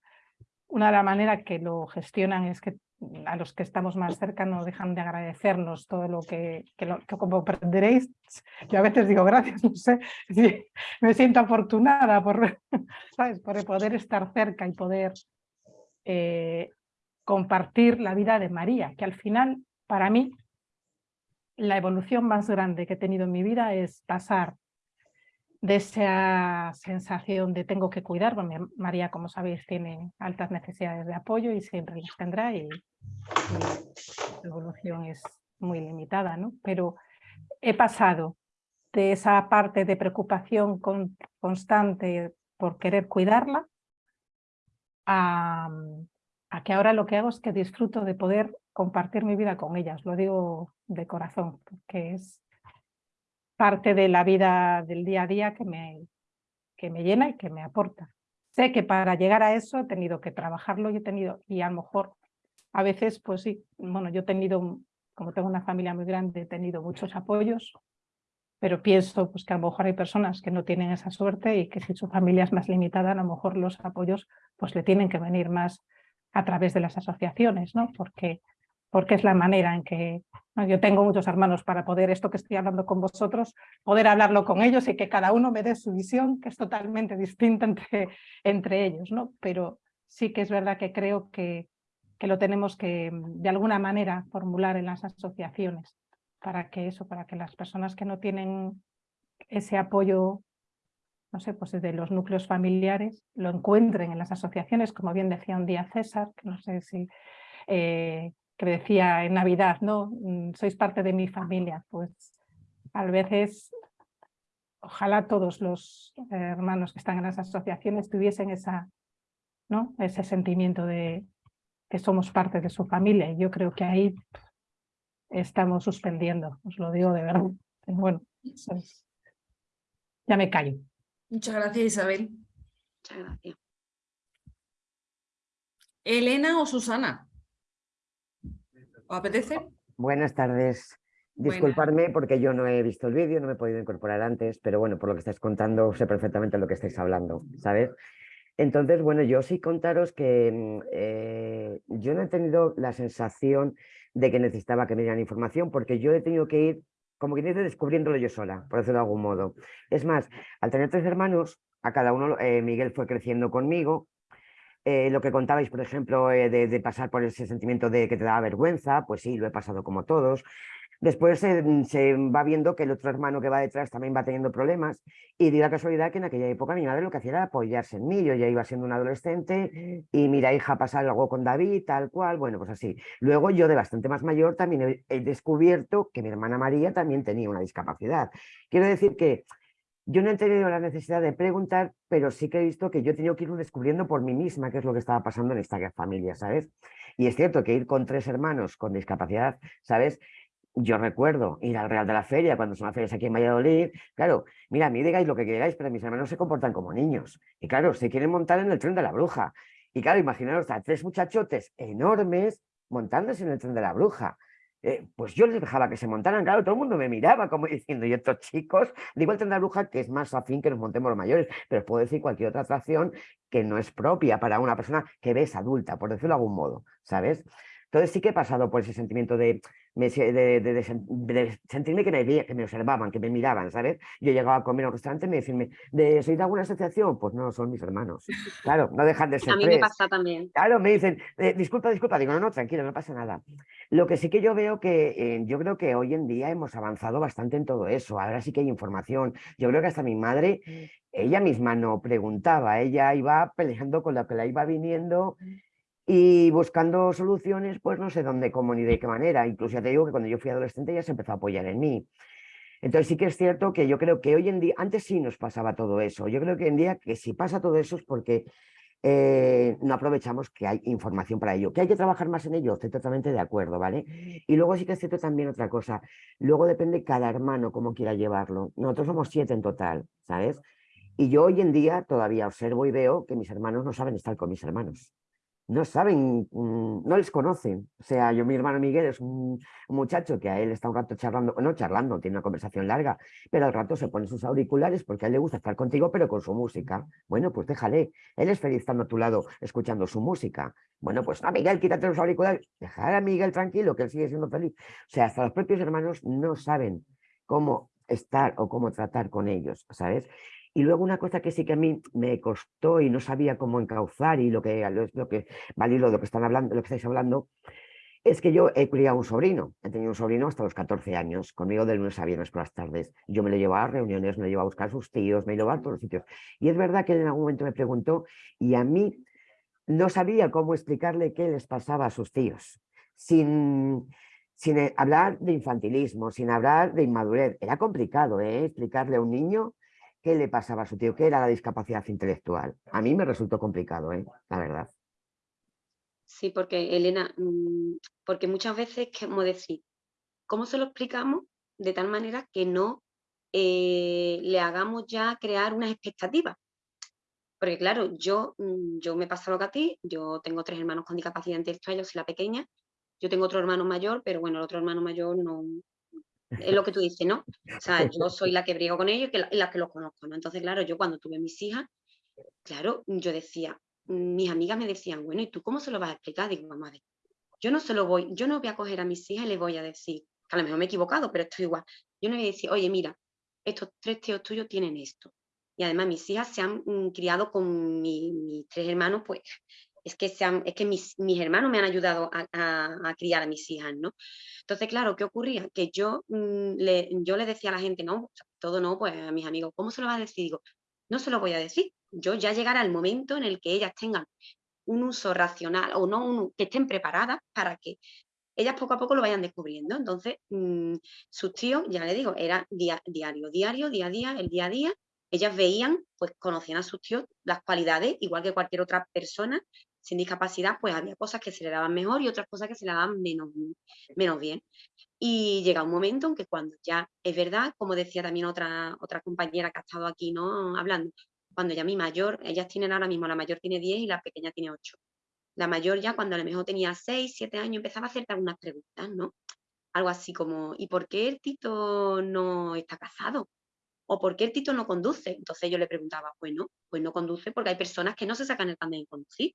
una de las maneras que lo gestionan es que a los que estamos más cerca no dejan de agradecernos todo lo que, que, aprenderéis, yo a veces digo gracias, no sé, me siento afortunada por, ¿sabes? por poder estar cerca y poder eh, compartir la vida de María, que al final, para mí, la evolución más grande que he tenido en mi vida es pasar de esa sensación de tengo que cuidar, bueno, María, como sabéis, tiene altas necesidades de apoyo y siempre las tendrá y, la evolución es muy limitada, ¿no? Pero he pasado de esa parte de preocupación constante por querer cuidarla a, a que ahora lo que hago es que disfruto de poder compartir mi vida con ellas, lo digo de corazón, porque es parte de la vida del día a día que me, que me llena y que me aporta. Sé que para llegar a eso he tenido que trabajarlo y he tenido, y a lo mejor a veces, pues sí, bueno, yo he tenido, como tengo una familia muy grande, he tenido muchos apoyos, pero pienso pues, que a lo mejor hay personas que no tienen esa suerte y que si su familia es más limitada, a lo mejor los apoyos pues le tienen que venir más a través de las asociaciones, ¿no? Porque porque es la manera en que yo tengo muchos hermanos para poder, esto que estoy hablando con vosotros, poder hablarlo con ellos y que cada uno me dé su visión, que es totalmente distinta entre, entre ellos, ¿no? Pero sí que es verdad que creo que, que lo tenemos que, de alguna manera, formular en las asociaciones, para que eso, para que las personas que no tienen ese apoyo, no sé, pues desde los núcleos familiares, lo encuentren en las asociaciones, como bien decía un día César, que no sé si... Eh, que decía en Navidad, ¿no? Mm, sois parte de mi familia, pues a veces ojalá todos los hermanos que están en las asociaciones tuviesen esa, ¿no? ese sentimiento de que somos parte de su familia y yo creo que ahí estamos suspendiendo, os lo digo de verdad. Bueno, ya me callo. Muchas gracias Isabel. Muchas gracias. Elena o Susana. ¿Os apetece? Buenas tardes. Disculparme porque yo no he visto el vídeo, no me he podido incorporar antes, pero bueno, por lo que estáis contando sé perfectamente lo que estáis hablando, ¿sabes? Entonces, bueno, yo sí contaros que mm, eh, yo no he tenido la sensación de que necesitaba que me dieran información porque yo he tenido que ir, como que dice, descubriéndolo yo sola, por decirlo de algún modo. Es más, al tener tres hermanos, a cada uno, eh, Miguel fue creciendo conmigo, eh, lo que contabais, por ejemplo, eh, de, pasar por ese sentimiento de que te daba vergüenza, pues sí, lo he pasado como todos. Después se va viendo que el otro hermano que va detrás también va teniendo problemas y di la casualidad que en aquella época mi madre lo que hacía era apoyarse en mí. Yo ya iba siendo un adolescente y mira, hija, pasa algo con David, tal cual, bueno, pues así. Luego yo de bastante más mayor también he descubierto que mi hermana María también tenía una discapacidad. Quiero decir que yo no he tenido la necesidad de preguntar, pero sí que he visto que yo he tenido que ir descubriendo por mí misma qué es lo que estaba pasando en esta familia, ¿sabes? Y es cierto que ir con tres hermanos con discapacidad, ¿sabes? Yo recuerdo ir al Real de la Feria cuando son las ferias aquí en Valladolid. Claro, mira, a mí digáis lo que queráis, pero mis hermanos se comportan como niños. Y claro, se quieren montar en el tren de la bruja. Y claro, imaginaros a tres muchachotes enormes montándose en el tren de la bruja. Eh, pues yo les dejaba que se montaran, claro, todo el mundo me miraba como diciendo, y estos chicos, de la bruja que es más afín que nos montemos los mayores, pero puedo decir cualquier otra atracción que no es propia para una persona que ves adulta, por decirlo de algún modo, ¿sabes? Entonces sí que he pasado por ese sentimiento de, de, sentirme que me, que me observaban, que me miraban, ¿sabes? Yo llegaba a comer a un restaurante y me decían, ¿de, ¿soy de alguna asociación? Pues no, son mis hermanos. Claro, no dejan de ser A mí me pasa también. Claro, me dicen, eh, disculpa, disculpa, digo, no, no, tranquilo, no pasa nada. Lo que sí que yo veo que, eh, yo creo que hoy en día hemos avanzado bastante en todo eso, ahora sí que hay información. Yo creo que hasta mi madre, ella misma no preguntaba, ella iba peleando con lo que la iba viniendo y buscando soluciones, pues no sé dónde, cómo ni de qué manera. Incluso ya te digo que cuando yo fui adolescente ya se empezó a apoyar en mí. Entonces sí que es cierto que yo creo que hoy en día, antes sí nos pasaba todo eso. Yo creo que hoy en día que si pasa todo eso es porque eh, no aprovechamos que hay información para ello. Que hay que trabajar más en ello, estoy totalmente de acuerdo, ¿vale? Y luego sí que es cierto también otra cosa. Luego depende cada hermano cómo quiera llevarlo. Nosotros somos siete en total, ¿sabes? Y yo hoy en día todavía observo y veo que mis hermanos no saben estar con mis hermanos no saben, mm, no les conocen. O sea, yo, mi hermano Miguel es un, muchacho que a él está un rato charlando, no charlando, tiene una conversación larga, pero al rato se pone sus auriculares porque a él le gusta estar contigo, pero con su música. Bueno, pues déjale. Él es feliz estando a tu lado, escuchando su música. Bueno, pues no, Miguel, quítate los auriculares. Dejar a Miguel tranquilo, que él sigue siendo feliz. O sea, hasta los propios hermanos no saben cómo estar o cómo tratar con ellos, ¿sabes? Y luego una cosa que sí que a mí me costó y no sabía cómo encauzar y lo que, lo que lo que están hablando, lo que estáis hablando, es que yo he criado un sobrino, he tenido un sobrino hasta los 14 años, conmigo de lunes a viernes por las tardes. Yo me lo llevaba a reuniones, me lo llevaba a buscar a sus tíos, me lo llevaba a todos los sitios. Y es verdad que él en algún momento me preguntó y a mí no sabía cómo explicarle qué les pasaba a sus tíos, sin, sin eh, hablar de infantilismo, sin hablar de inmadurez. Era complicado ¿eh? explicarle a un niño qué le pasaba a su tío, qué era la discapacidad intelectual. A mí me resultó complicado, ¿eh? la verdad. Sí, porque Elena, mm, porque muchas veces, como decir, ¿cómo se lo explicamos de tal manera que no eh, le hagamos ya crear unas expectativas? Porque claro, yo, mm, yo me pasa lo que a ti, yo tengo tres hermanos con discapacidad intelectual, yo soy la pequeña, yo tengo otro hermano mayor, pero bueno, el otro hermano mayor no, es lo que tú dices, ¿no? O sea, yo soy la que briego con ellos y la, que los conozco, ¿no? Entonces, claro, yo cuando tuve mis hijas, claro, yo decía, mis amigas me decían, bueno, ¿y tú cómo se lo vas a explicar? Digo, mamá, yo no se lo voy, yo no voy a coger a mis hijas y les voy a decir, que a lo mejor me he equivocado, pero esto igual. Yo no voy a decir, oye, mira, estos tres tíos tuyos tienen esto. Y además mis hijas se han mm, criado con mis tres hermanos, pues es que, sean, es que mis, hermanos me han ayudado a, criar a mis hijas, ¿no? Entonces, claro, ¿qué ocurría? Que yo, mm, le, yo le decía a la gente, no, todo no, pues a mis amigos, ¿cómo se lo va a decir? Digo, no se lo voy a decir. Yo ya llegará el momento en el que ellas tengan un uso racional o no, que estén preparadas para que ellas poco a poco lo vayan descubriendo. Entonces, mm, sus tíos, ya le digo, era diario, diario, día a día, el día a día. Ellas veían, pues conocían a sus tíos las cualidades, igual que cualquier otra persona, sin discapacidad, pues había cosas que se le daban mejor y otras cosas que se le daban menos, menos bien. Y llega un momento en que cuando ya es verdad, como decía también otra, otra compañera que ha estado aquí ¿no? hablando, cuando ya mi mayor, ellas tienen ahora mismo, la mayor tiene 10 y la pequeña tiene 8. La mayor ya cuando a lo mejor tenía 6, 7 años empezaba a hacerte algunas preguntas, ¿no? Algo así como, ¿y por qué el Tito no está casado? ¿O por qué el Tito no conduce? Entonces yo le preguntaba, bueno, pues no conduce porque hay personas que no se sacan el carnet de conducir.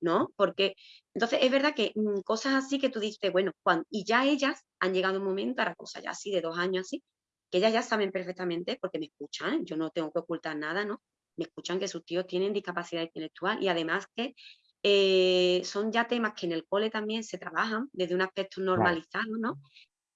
¿No? Porque entonces es verdad que mm, cosas así que tú dices, bueno, y ya ellas han llegado un momento, ahora cosas ya así de dos años así, que ellas ya saben perfectamente porque me escuchan, yo no tengo que ocultar nada, ¿no? Me escuchan que sus tíos tienen discapacidad intelectual y además que eh, son ya temas que en el cole también se trabajan desde un aspecto normalizado, ¿no?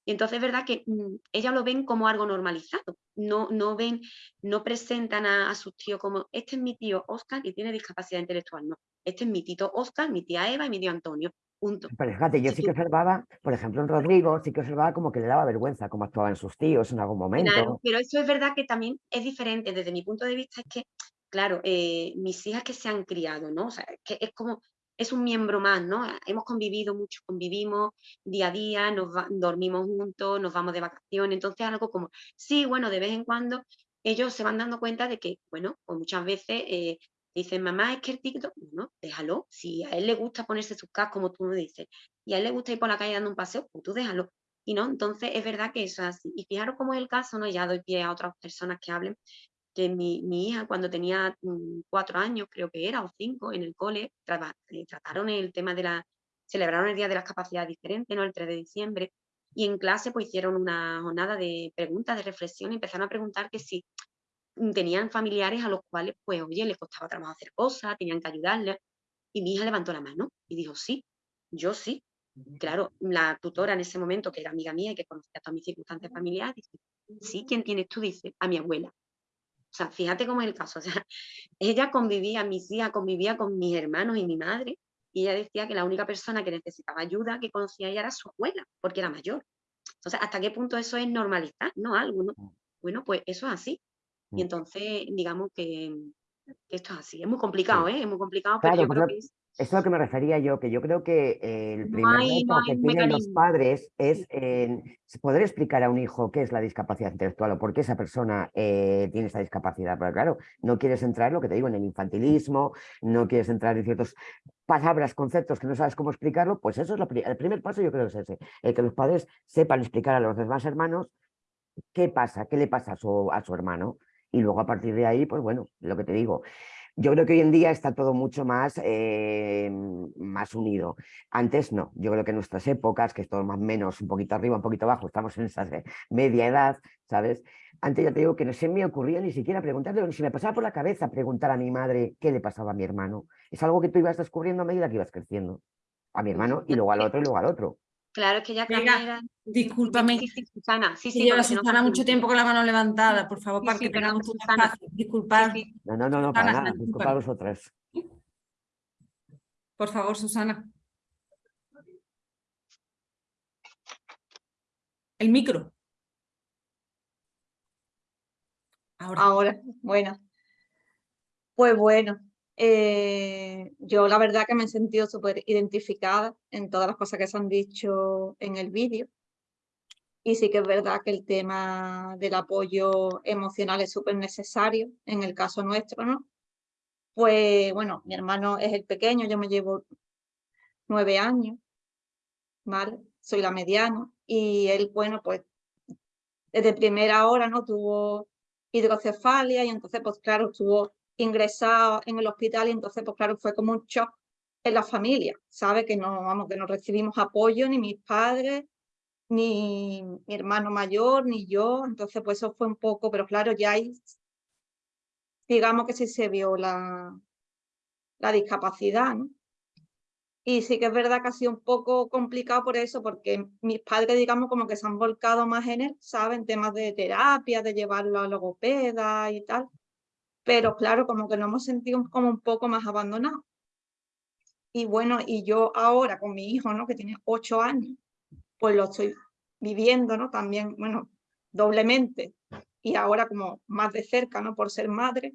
Y entonces es verdad que mm, ellas lo ven como algo normalizado, no, no ven, no presentan a, a, sus tíos como, este es mi tío Oscar y tiene discapacidad intelectual, no, este es mi tito Oscar, mi tía Eva y mi tío Antonio, punto. Pero fíjate, yo sí que observaba, por ejemplo en Rodrigo, sí que observaba como que le daba vergüenza cómo actuaban sus tíos en algún momento. Claro, pero eso es verdad que también es diferente, desde mi punto de vista es que, claro, eh, mis hijas que se han criado, ¿no? O sea, que es como es un miembro más, ¿no? Hemos convivido mucho, convivimos día a día, nos dormimos juntos, nos vamos de vacaciones, entonces algo como, sí, bueno, de vez en cuando ellos se van dando cuenta de que, bueno, pues muchas veces eh, dicen, mamá, es que el TikTok, no, déjalo, si a él le gusta ponerse sus cascos, como tú me dices, y a él le gusta ir por la calle dando un paseo, pues tú déjalo. Y no, entonces es verdad que eso es así. Y fijaros cómo es el caso, ¿no? Ya doy pie a otras personas que hablen, que mi, hija cuando tenía mm, cuatro años, creo que era, o cinco, en el cole, eh, trataron el tema de la, celebraron el Día de las Capacidades Diferentes, ¿no? El 3 de diciembre, y en clase pues hicieron una jornada de preguntas, de reflexión y empezaron a preguntar que si tenían familiares a los cuales pues oye, les costaba trabajo hacer cosas, tenían que ayudarles y mi hija levantó la mano y dijo sí, yo sí. Claro, la tutora en ese momento, que era amiga mía y que conocía todas mis circunstancias familiares, dice, sí, ¿quién tienes tú? Dice, a mi abuela. O sea, fíjate cómo es el caso. O sea, ella convivía, mi hija convivía con mis hermanos y mi madre, y ella decía que la única persona que necesitaba ayuda que conocía ella era su abuela, porque era mayor. Entonces, ¿hasta qué punto eso es normalizar? No, algo, ¿no? Mm. Bueno, pues eso es así. Y mm. entonces, digamos que, esto es así. Es muy complicado, ¿eh? Es muy complicado, pero yo creo que es es a lo que me refería yo, que yo creo que el primer reto que tienen los padres es poder explicar a un hijo qué es la discapacidad intelectual o por qué esa persona eh, tiene esa discapacidad. Pero claro, no quieres entrar, lo que te digo, en el infantilismo, no quieres entrar en ciertas palabras, conceptos que no sabes cómo explicarlo, pues eso es el primer paso, yo creo que es ese, el que los padres sepan explicar a los demás hermanos qué pasa, qué le pasa a su, a su hermano. Y luego a partir de ahí, pues bueno, lo que te digo, yo creo que hoy en día está todo mucho más, eh, más unido. Antes no, yo creo que en nuestras épocas, que es todo más o menos un poquito arriba, un poquito abajo, estamos en esa media edad, ¿sabes? Antes ya te digo que no se me ocurría ni siquiera preguntarle, ni si me pasaba por la cabeza preguntar a mi madre qué le pasaba a mi hermano. Es algo que tú ibas descubriendo a medida que ibas creciendo. A mi hermano y luego al otro y luego al otro. Claro, es que ya Venga, Discúlpame. Sí, sí, Susana. Sí, sí, lleva Susana mucho tiempo con la mano levantada, por favor, para que tengamos un espacio. Disculpad. No, no, no, no, para nada. Disculpad a vosotras. Por favor, Susana. El micro. Ahora. Ahora, bueno. Pues bueno, eh, yo la verdad que me he sentido súper identificada en todas las cosas que se han dicho en el vídeo. Y sí que es verdad que el tema del apoyo emocional es súper necesario en el caso nuestro, ¿no? Pues bueno, mi hermano es el pequeño, yo me llevo nueve años, ¿vale? Soy la mediana y él, bueno, pues desde primera hora, ¿no? Tuvo hidrocefalia y entonces, pues claro, estuvo ingresado en el hospital y entonces, pues claro, fue como un shock en la familia, ¿sabe? Que no, vamos, que no recibimos apoyo, ni mis padres, ni mi hermano mayor, ni yo, entonces pues eso fue un poco, pero claro, ya hay, digamos que sí se vio la, la discapacidad, ¿no? Y sí que es verdad que ha sido un poco complicado por eso, porque mis padres, digamos, como que se han volcado más en él, ¿saben? Temas de terapia, de llevarlo a logopeda y tal pero claro, como que nos hemos sentido como un poco más abandonados. Y bueno, y yo ahora con mi hijo, ¿no? Que tiene ocho años, pues lo estoy viviendo, ¿no? También, bueno, doblemente. Y ahora como más de cerca, ¿no? Por ser madre.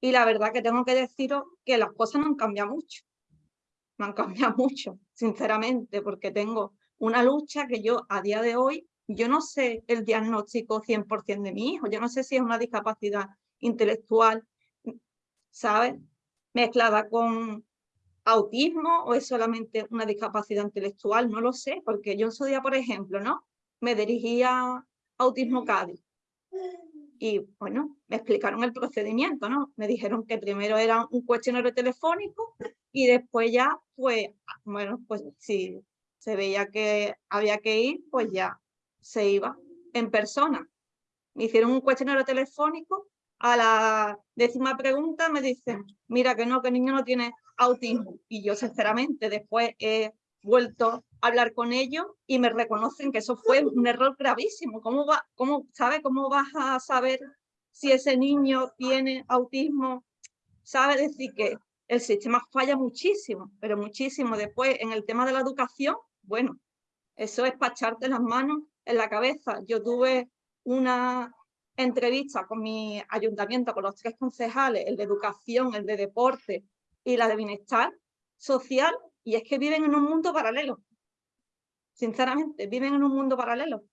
Y la verdad que tengo que deciros que las cosas no han cambiado mucho. No han cambiado mucho, sinceramente, porque tengo una lucha que yo a día de hoy, yo no sé el diagnóstico 100% de mi hijo. Yo no sé si es una discapacidad intelectual, ¿sabes? Mezclada con autismo o es solamente una discapacidad intelectual, no lo sé, porque yo en su día, por ejemplo, ¿no? Me dirigía a Autismo Cádiz y bueno, me explicaron el procedimiento, ¿no? Me dijeron que primero era un cuestionario telefónico y después ya, pues, bueno, pues si se veía que había que ir, pues ya se iba en persona. Me hicieron un cuestionario telefónico a la décima pregunta me dicen, mira que no, que el niño no tiene autismo. Y yo sinceramente después he vuelto a hablar con ellos y me reconocen que eso fue un error gravísimo. ¿Cómo, va, cómo, ¿sabe? ¿Cómo vas a saber si ese niño tiene autismo? ¿Sabe decir que el sistema falla muchísimo, pero muchísimo. Después, en el tema de la educación, bueno, eso es para echarte las manos en la cabeza. Yo tuve una entrevista con mi ayuntamiento, con los tres concejales, el de educación, el de deporte y la de bienestar social, y es que viven en un mundo paralelo. Sinceramente, viven en un mundo paralelo.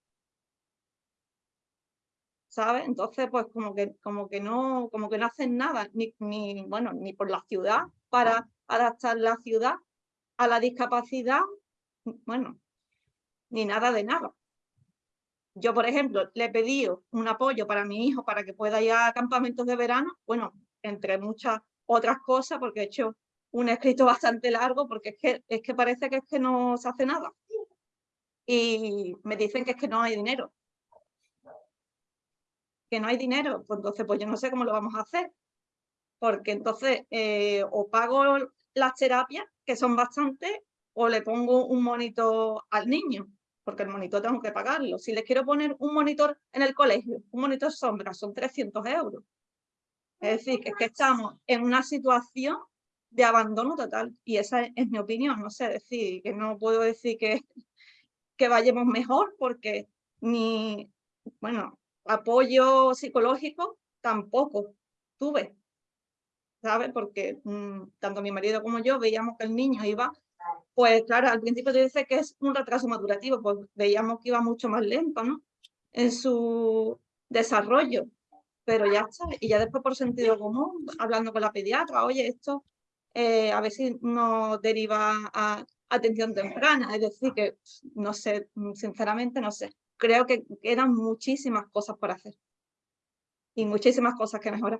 ¿Sabes? Entonces, pues como que, como que, no, como que no hacen nada, ni, ni, bueno, ni por la ciudad, para adaptar la ciudad a la discapacidad, bueno, ni nada de nada. Yo, por ejemplo, le he pedido un apoyo para mi hijo para que pueda ir a campamentos de verano, bueno, entre muchas otras cosas, porque he hecho un escrito bastante largo, porque es que, es que parece que es que no se hace nada. y me dicen que es que no hay dinero. Que no hay dinero, pues entonces pues yo no sé cómo lo vamos a hacer. Porque entonces eh, o pago las terapias, que son bastantes, o le pongo un monitor al niño, porque el monitor tengo que pagarlo. Si les quiero poner un monitor en el colegio, un monitor sombra, son 300 euros. Es decir, que es que estamos en una situación de abandono total. Y esa es, mi opinión, no sé decir, que no puedo decir que, que vayamos mejor porque ni, bueno, apoyo psicológico tampoco tuve, ¿sabes? Porque mm, tanto mi marido como yo veíamos que el niño iba, pues claro, al principio te dice que es un retraso madurativo, pues veíamos que iba mucho más lento, ¿no? En su desarrollo, pero ya está. Y ya después por sentido común, hablando con la pediatra, oye, esto eh, a ver si nos deriva a atención temprana, es decir, que no sé, sinceramente no sé. Creo que quedan muchísimas cosas por hacer y muchísimas cosas que mejorar.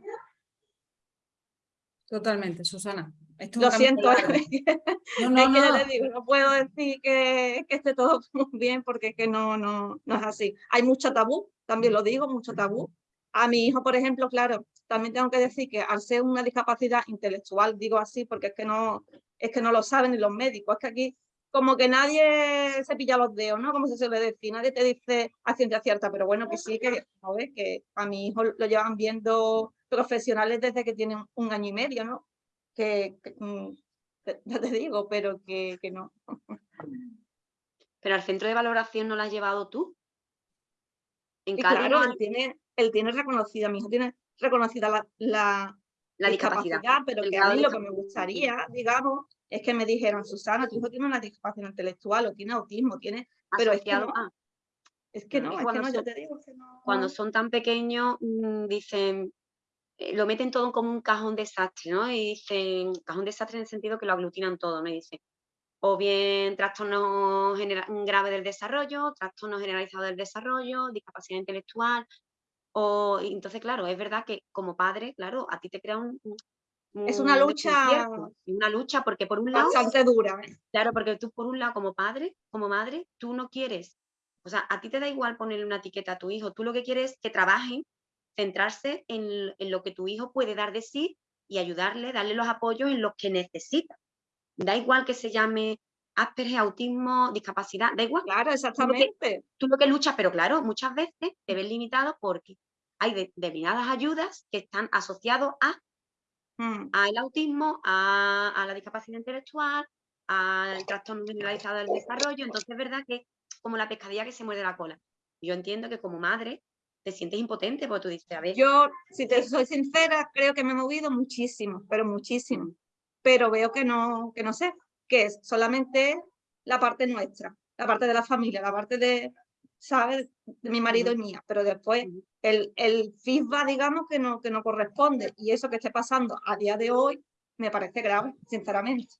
Totalmente, Susana. Lo siento, es que, no, no, digo, no puedo decir que, que, esté todo bien porque es que no, no, no es así. Hay mucho tabú, también lo digo, mucho tabú. A mi hijo, por ejemplo, claro, también tengo que decir que al ser una discapacidad intelectual, digo así porque es que no, es que no lo saben ni los médicos, es que aquí como que nadie se pilla los dedos, ¿no? Como se suele decir, nadie te dice a ciencia cierta, pero bueno, que sí, que, que a mi hijo lo llevan viendo profesionales desde que tienen un año y medio, ¿no? Que, mm, ya te digo, pero que, que no. Pero al centro de valoración no lo has llevado tú. En claro, él tiene, él tiene reconocida, mi hijo tiene reconocida la, la, discapacidad, pero que a mí lo que me gustaría, digamos, es que me dijeran, Susana, tu hijo tiene una discapacidad intelectual o tiene autismo, tiene... Pero es que no, es que no, es que no, yo te digo que no. Cuando son tan pequeños, mm, dicen, lo meten todo como un cajón desastre, ¿no? Y dicen, cajón desastre en el sentido que lo aglutinan todo, ¿no? Y dicen, o bien trastorno grave del desarrollo, trastorno generalizado del desarrollo, discapacidad intelectual, o, entonces, claro, es verdad que como padre, claro, a ti te crea un... es una lucha... Una lucha porque por un lado... Bastante dura. ¿eh? Claro, porque tú por un lado como padre, como madre, tú no quieres... O sea, a ti te da igual ponerle una etiqueta a tu hijo. Tú lo que quieres es que trabajen, centrarse en, en lo que tu hijo puede dar de sí y ayudarle, darle los apoyos en los que necesita. Da igual que se llame Asperger, autismo, discapacidad, da igual. Claro, exactamente. Tú lo que, luchas, pero claro, muchas veces te ves limitado porque hay determinadas ayudas que están asociadas a mm. al autismo, a, la discapacidad intelectual, al trastorno generalizado del desarrollo. Entonces es verdad que como la pescadilla que se muerde la cola. Yo entiendo que como madre te sientes impotente porque tú dices, a ver... Yo, si te soy sincera, creo que me he movido muchísimo, pero muchísimo. Pero veo que no, que no sé, que es solamente la parte nuestra, la parte de la familia, la parte de, ¿sabes? De mi marido y mía, pero después el, el feedback, digamos, que no, que no corresponde. Y eso que esté pasando a día de hoy me parece grave, sinceramente.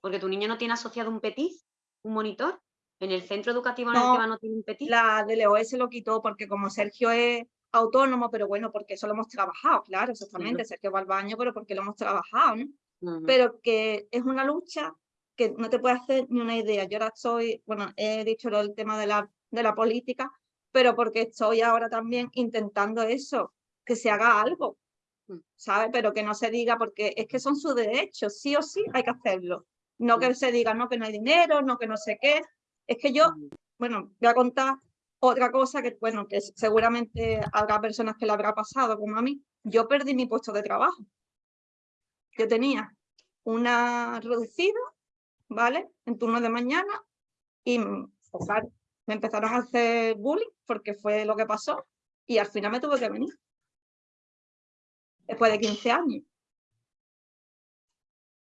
Porque tu niño no tiene asociado un PETIS, un monitor. En el centro educativo en el que va no tiene un PETIS. La DLOE se lo quitó porque como Sergio es autónomo, pero bueno, porque eso lo hemos trabajado, claro, exactamente. Sergio va al baño, pero porque lo hemos trabajado, ¿no? Pero que es una lucha que no te puede hacer ni una idea. Yo ahora estoy, bueno, he dicho del tema de la, de la política, pero porque estoy ahora también intentando eso, que se haga algo, mm. ¿sabes? Pero que no se diga, porque es que son sus derechos, sí o sí hay que hacerlo. No que mm. se diga, no, que no hay dinero, no, que no sé qué. Es que yo, mm. bueno, voy a contar otra cosa que, bueno, que seguramente habrá personas que le habrá pasado, como a mí. Yo perdí mi puesto de trabajo. Yo tenía una reducida ¿vale? En turno de mañana y pues, me empezaron a hacer bullying porque fue lo que pasó y al final me tuve que venir. Después de 15 años.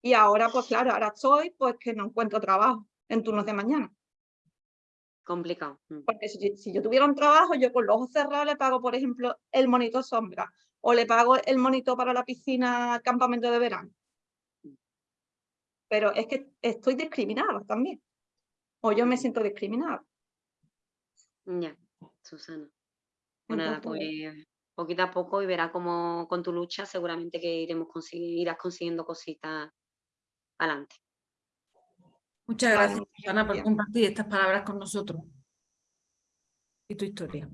Y ahora, pues claro, ahora estoy pues que no encuentro trabajo en turnos de mañana. Complicado. Mm. Porque si, si, yo tuviera un trabajo, yo con los ojos cerrados le pago, por ejemplo, el monito sombra o le pago el monito para la piscina campamento de verano pero es que estoy discriminada también. O yo me siento discriminada. Ya, Susana. Pues nada, pues poquito a poco y verá cómo con tu lucha seguramente que iremos irás consiguiendo cositas adelante. Muchas gracias, Susana, por compartir estas palabras con nosotros y tu historia.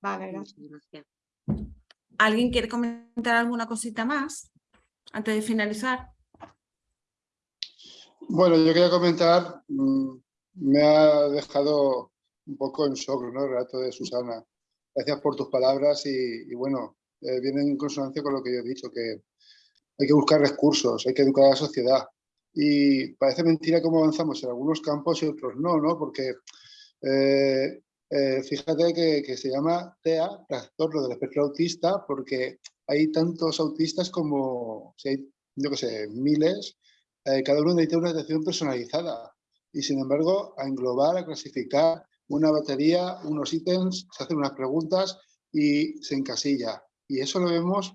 Vale, gracias. ¿Alguien quiere comentar alguna cosita más antes de finalizar? Bueno, yo quería comentar, mm, me ha dejado un poco en shock ¿no? el relato de Susana. Gracias por tus palabras y, bueno, eh, viene en consonancia con lo que yo he dicho, que hay que buscar recursos, hay que educar a la sociedad. Y parece mentira cómo avanzamos en algunos campos y otros no, ¿no? Porque eh, eh, fíjate que, se llama TEA, trastorno del espectro autista, porque hay tantos autistas como, si yo qué sé, miles, cada uno necesita una atención personalizada. Y sin embargo, a englobar, a clasificar una batería, unos ítems, se hacen unas preguntas y se encasilla. Y eso lo vemos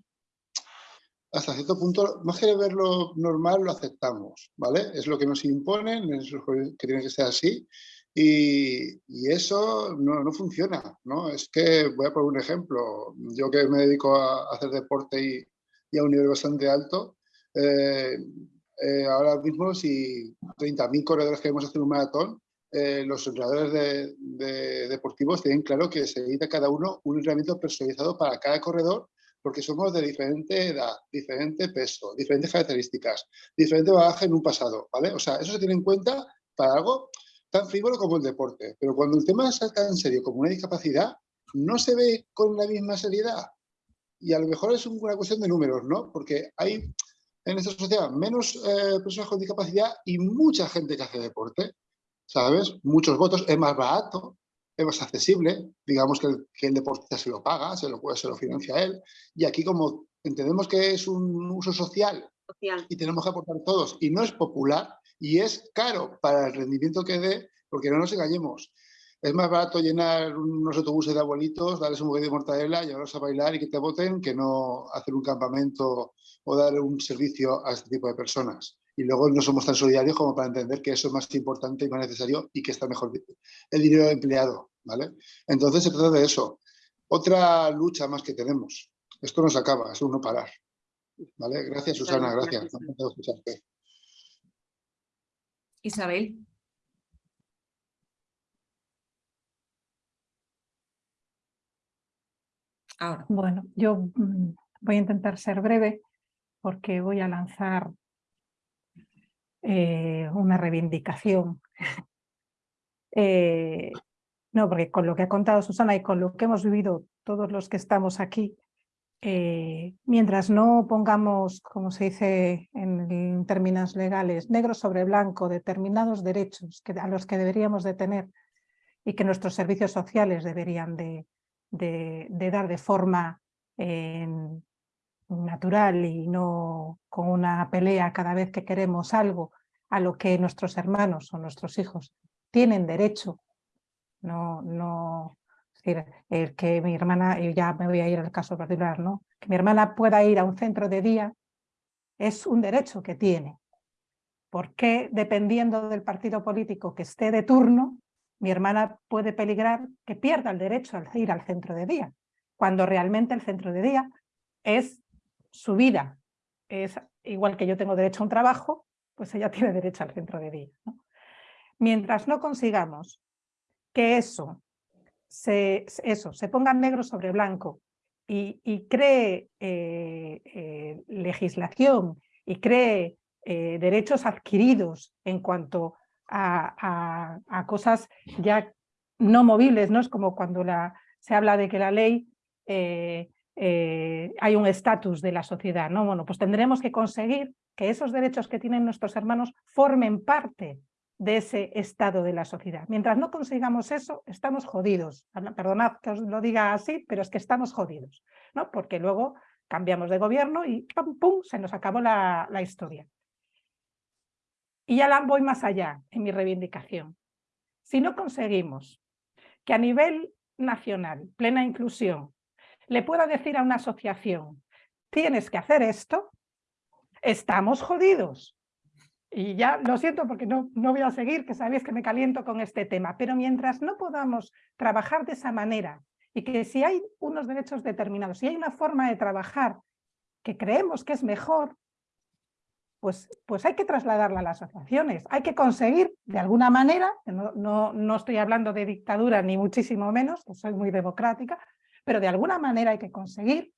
hasta cierto punto, más que verlo normal, lo aceptamos, ¿vale? Es lo que nos imponen, es lo que tiene que ser así. Y, eso no, funciona, ¿no? Es que, voy a poner un ejemplo, yo que me dedico a hacer deporte y, a un nivel bastante alto, eh, eh, ahora mismo si 30.000 corredores queremos hacer un maratón, eh, los entrenadores de, deportivos tienen claro que se necesita cada uno un entrenamiento personalizado para cada corredor porque somos de diferente edad, diferente peso, diferentes características, diferente bagaje en un pasado, ¿vale? O sea, eso se tiene en cuenta para algo tan frívolo como el deporte. Pero cuando el tema es tan serio como una discapacidad, no se ve con la misma seriedad. Y a lo mejor es una cuestión de números, ¿no? Porque hay en esta sociedad menos eh, personas con discapacidad y mucha gente que hace deporte. ¿sabes? Muchos votos, es más barato, es más accesible, digamos que el, que el deportista se lo paga, se lo, se lo financia él, y aquí como entendemos que es un uso social, y tenemos que aportar todos, y no es popular, y es caro para el rendimiento que dé, porque no nos engañemos, es más barato llenar unos autobuses de abuelitos, darles un bocadillo de mortadela, llevarlos a bailar y que te voten, que no hacer un campamento o dar un servicio a este tipo de personas y luego no somos tan solidarios como para entender que eso es más importante y más necesario y que está mejor el dinero empleado, ¿vale? Entonces se trata de eso. Otra lucha más que tenemos. Esto no se acaba, es uno parar. ¿Vale? Gracias, Susana, gracias. Isabel. Ahora. Bueno, yo mm, voy a intentar ser breve porque voy a lanzar eh, una reivindicación. Eh, no, porque con lo que ha contado Susana y con lo que hemos vivido todos los que estamos aquí, eh, mientras no pongamos, como se dice en, términos legales, negro sobre blanco, determinados derechos que, a los que deberíamos de tener y que nuestros servicios sociales deberían de, de dar de forma natural y no con una pelea cada vez que queremos algo a lo que nuestros hermanos o nuestros hijos tienen derecho. No, no, el que mi hermana, y ya me voy a ir al caso particular, ¿no? que mi hermana pueda ir a un centro de día es un derecho que tiene. porque dependiendo del partido político que esté de turno, mi hermana puede peligrar que pierda el derecho a ir al centro de día, cuando realmente el centro de día es su vida. Es igual que yo tengo derecho a un trabajo, pues ella tiene derecho al centro de día. Mientras no consigamos que eso se, eso, se ponga negro sobre blanco y, cree eh, eh, legislación y cree eh, derechos adquiridos en cuanto a, cosas ya no movibles, ¿no? Es como cuando la, se habla de que la ley hay un estatus de la sociedad. ¿no? Bueno, pues tendremos que conseguir que esos derechos que tienen nuestros hermanos formen parte de ese estado de la sociedad. Mientras no consigamos eso, estamos jodidos. Perdonad que os lo diga así, pero es que estamos jodidos, ¿no? porque luego cambiamos de gobierno y ¡pum! pum se nos acabó la, la historia. Y ya voy más allá en mi reivindicación. Si no conseguimos que a nivel nacional, plena inclusión, le puedo decir a una asociación, tienes que hacer esto, estamos jodidos. Y ya lo siento porque no, no voy a seguir, que sabéis que me caliento con este tema, pero mientras no podamos trabajar de esa manera y que si hay unos derechos determinados, si hay una forma de trabajar que creemos que es mejor, pues, pues hay que trasladarla a las asociaciones. Hay que conseguir, de alguna manera, no, no, no estoy hablando de dictadura ni muchísimo menos, soy muy democrática, pero de alguna manera hay que conseguir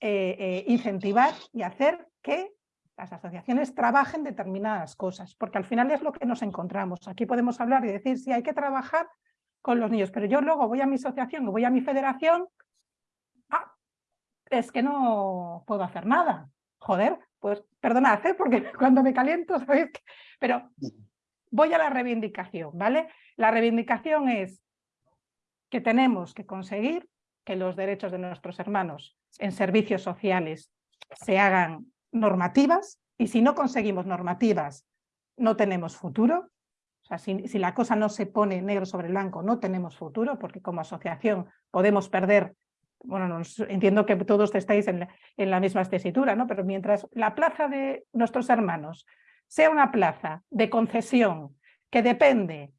eh, eh, incentivar y hacer que las asociaciones trabajen determinadas cosas, porque al final es lo que nos encontramos. Aquí podemos hablar y decir, si hay que trabajar con los niños, pero yo luego voy a mi asociación o voy a mi federación, ah, es que no puedo hacer nada. Joder, pues perdonad, ¿eh? porque cuando me caliento, ¿sabéis? Pero voy a la reivindicación, ¿vale? La reivindicación es que tenemos que conseguir que los derechos de nuestros hermanos en servicios sociales se hagan normativas y si no conseguimos normativas no tenemos futuro. O sea, si, la cosa no se pone negro sobre blanco no tenemos futuro porque como asociación podemos perder, bueno, entiendo que todos estáis en la, en la misma tesitura, ¿no? pero mientras la plaza de nuestros hermanos sea una plaza de concesión que depende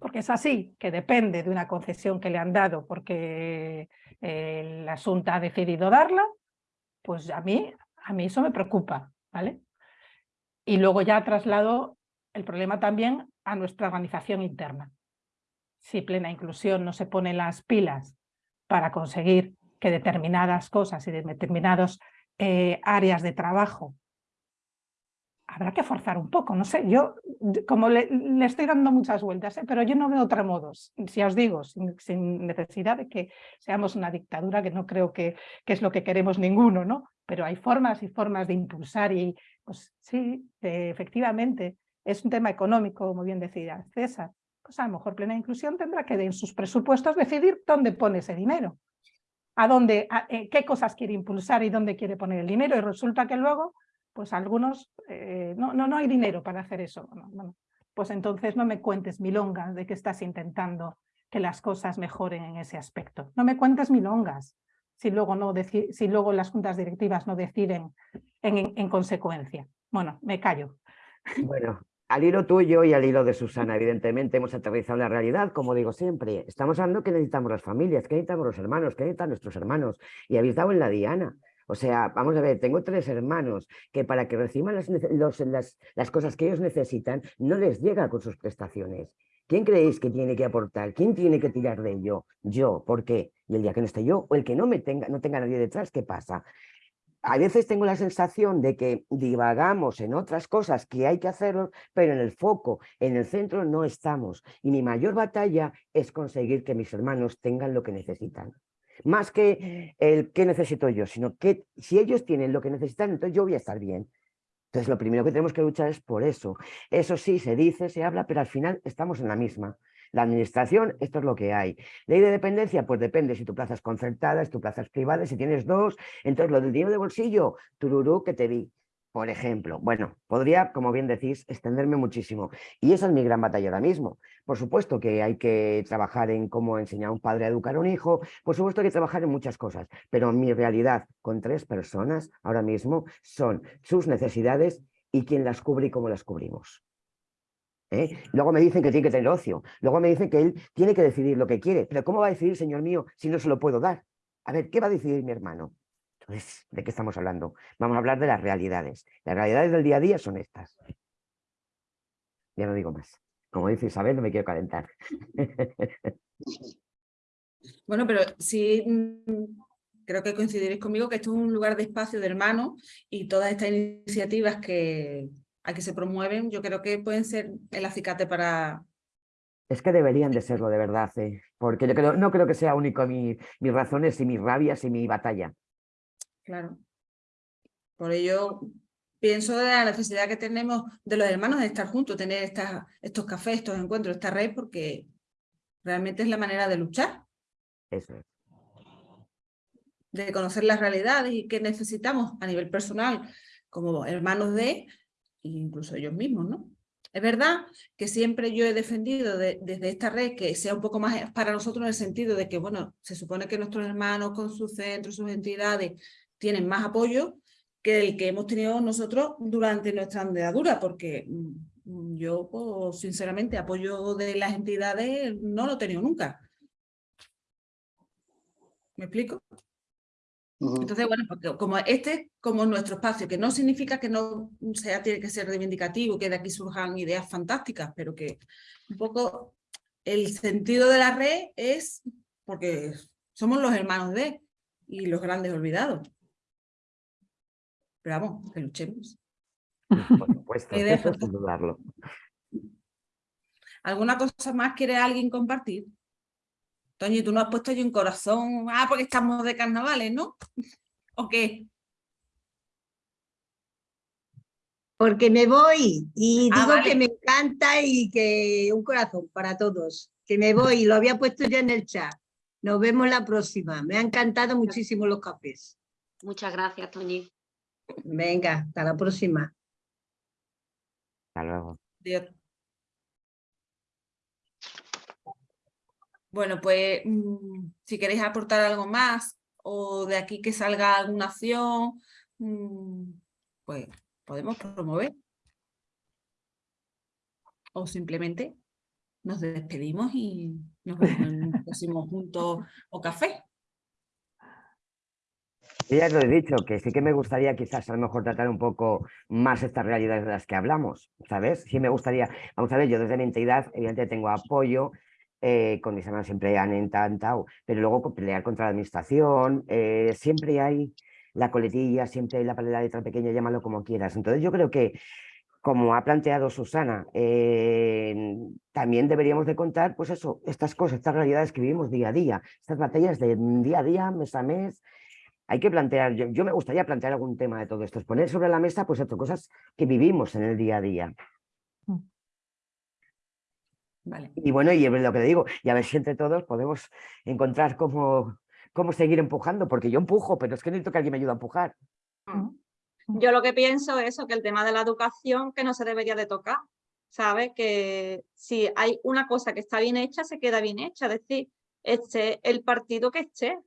porque es así, que depende de una concesión que le han dado porque el asunto ha decidido darla, pues a mí, a mí eso me preocupa, ¿vale? Y luego ya traslado el problema también a nuestra organización interna. Si plena inclusión no se pone las pilas para conseguir que determinadas cosas y determinadas eh, áreas de trabajo habrá que forzar un poco, no sé, yo como le, estoy dando muchas vueltas, ¿eh? pero yo no veo otro modo, si os digo, sin, necesidad de que seamos una dictadura, que no creo que, que, es lo que queremos ninguno, ¿no? Pero hay formas y formas de impulsar y, pues sí, efectivamente, es un tema económico, como bien decía César, pues a lo mejor plena inclusión tendrá que en sus presupuestos decidir dónde pone ese dinero, a dónde, eh, qué cosas quiere impulsar y dónde quiere poner el dinero y resulta que luego pues algunos, eh, no, no, no hay dinero para hacer eso. pues entonces no me cuentes milongas de que estás intentando que las cosas mejoren en ese aspecto. No me cuentes milongas si luego, no si luego las juntas directivas no deciden en, en consecuencia. Bueno, me callo. Bueno, al hilo tuyo y al hilo de Susana, evidentemente hemos aterrizado la realidad, como digo siempre. Estamos hablando que necesitamos las familias, que necesitamos los hermanos, que necesitan nuestros hermanos. Y habéis dado en la diana. O sea, vamos a ver, tengo tres hermanos que para que reciban las, las, cosas que ellos necesitan no les llega con sus prestaciones. ¿Quién creéis que tiene que aportar? ¿Quién tiene que tirar de ello? Yo. ¿Por qué? Y el día que no esté yo, o el que no me tenga, no tenga nadie detrás, ¿qué pasa? A veces tengo la sensación de que divagamos en otras cosas que hay que hacerlo, pero en el foco, en el centro no estamos. Y mi mayor batalla es conseguir que mis hermanos tengan lo que necesitan. Más que el qué necesito yo, sino que si ellos tienen lo que necesitan, entonces yo voy a estar bien. Entonces lo primero que tenemos que luchar es por eso. Eso sí, se dice, se habla, pero al final estamos en la misma. La administración, esto es lo que hay. Ley de dependencia, pues depende si tu plaza es concertada, si tu plaza es privada, si tienes dos. Entonces lo del dinero de bolsillo, tururú que te vi por ejemplo. Bueno, podría, como bien decís, extenderme muchísimo. Y esa es mi gran batalla ahora mismo. Por supuesto que hay que trabajar en cómo enseñar a un padre a educar a un hijo, por supuesto que hay que trabajar en muchas cosas, pero mi realidad con tres personas ahora mismo son sus necesidades y quién las cubre y cómo las cubrimos. ¿Eh? Luego me dicen que tiene que tener ocio, luego me dicen que él tiene que decidir lo que quiere, pero ¿cómo va a decidir, señor mío, si no se lo puedo dar? A ver, ¿qué va a decidir mi hermano? ¿De qué estamos hablando? Vamos a hablar de las realidades. Las realidades del día a día son estas. Ya no digo más. Como dice Isabel, no me quiero calentar. Bueno, pero sí mm, creo que coincidiréis conmigo que esto es un lugar de espacio de hermanos y todas estas iniciativas que, a que se promueven, yo creo que pueden ser el acicate para... Es que deberían de serlo de verdad, ¿eh? porque yo no creo que sea único mis razones y mis rabias y mi batalla. Claro. Por ello, pienso de la necesidad que tenemos de los hermanos de estar juntos, tener estas, estos cafés, estos encuentros, esta red, porque realmente es la manera de luchar. Eso es. De conocer las realidades y qué necesitamos a nivel personal como hermanos de, incluso ellos mismos, ¿no? Es verdad que siempre yo he defendido desde esta red que sea un poco más para nosotros en el sentido de que, bueno, se supone que nuestros hermanos con sus centros, sus entidades, tienen más apoyo que el que hemos tenido nosotros durante nuestra andadura, porque mm, yo, pues, sinceramente, apoyo de las entidades no lo he tenido nunca. ¿Me explico? Entonces, bueno, porque como este como nuestro espacio, que no significa que no sea, tiene que ser reivindicativo, que de aquí surjan ideas fantásticas, pero que un poco el sentido de la red es porque somos los hermanos de y los grandes olvidados. Pero vamos, que luchemos. Por supuesto, sin dudarlo. ¿Alguna cosa más quiere alguien compartir? Toño, tú no has puesto yo un corazón. Ah, porque estamos de carnavales, ¿no? ¿O qué? Porque me voy y ah, digo que me encanta y que un corazón para todos. Que me voy, lo había puesto ya en el chat. Nos vemos la próxima. Me ha encantado muchísimo los cafés. Muchas gracias, Toñi. Venga, hasta la próxima. Hasta luego. Bueno, pues mm, si queréis aportar algo más o de aquí que salga alguna acción, mm, pues podemos promover. O simplemente nos despedimos y nos vemos en un próximo junto o café. Ya lo he dicho, que sí que me gustaría quizás a lo mejor tratar un poco más estas realidades de las que hablamos, ¿sabes? Sí me gustaría, vamos a ver, yo desde mi entidad evidentemente tengo apoyo, eh, con mis hermanos siempre han intentado, pero luego pelear contra la administración, eh, siempre hay la coletilla, siempre hay la de letra pequeña, llámalo como quieras. Entonces yo creo que, como ha planteado Susana, eh, también deberíamos de contar, pues eso, estas cosas, estas realidades que vivimos día a día, estas batallas de día a día, mes a mes, hay que plantear, yo, me gustaría plantear algún tema de todo esto, es poner sobre la mesa pues esto, cosas que vivimos en el día a día. Y bueno, y lo que te digo, y a ver si entre todos podemos encontrar cómo, cómo seguir empujando, porque yo empujo, pero es que necesito que alguien me ayude a empujar. Mm. Yo lo que pienso es eso, que el tema de la educación que no se debería de tocar, ¿sabes? Que si hay una cosa que está bien hecha, se queda bien hecha, es decir, este el partido que esté,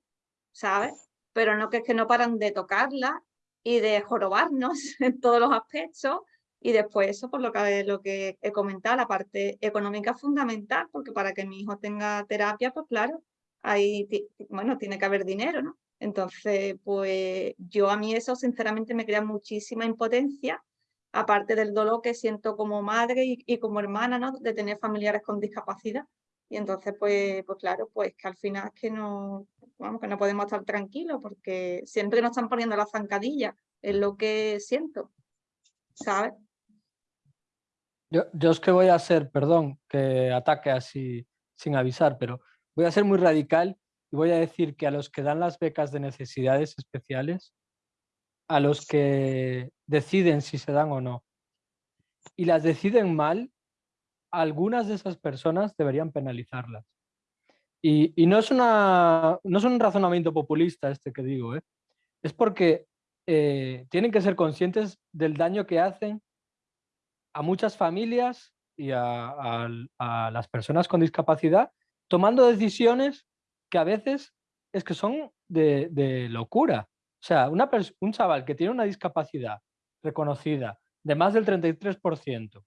¿sabes? Pero no que es que no paran de tocarla y de jorobarnos en todos los aspectos y después eso, por lo que, he comentado, la parte económica es fundamental, porque para que mi hijo tenga terapia, pues claro, ahí, bueno, tiene que haber dinero, ¿no? Entonces, pues yo a mí eso sinceramente me crea muchísima impotencia, aparte del dolor que siento como madre y, como hermana, ¿no? De tener familiares con discapacidad. Y entonces, pues, pues claro, pues que al final es que no, vamos, que no podemos estar tranquilos porque siempre nos están poniendo la zancadilla, es lo que siento, ¿sabes? Yo, es que voy a ser, perdón, que ataque así sin avisar, pero voy a ser muy radical y voy a decir que a los que dan las becas de necesidades especiales, a los que deciden si se dan o no, y las deciden mal, algunas de esas personas deberían penalizarlas. Y, no, es una, no un razonamiento populista este que digo, ¿eh? es porque eh, tienen que ser conscientes del daño que hacen a muchas familias y a, las personas con discapacidad tomando decisiones que a veces es que son de, locura. O sea, una un chaval que tiene una discapacidad reconocida de más del 33%,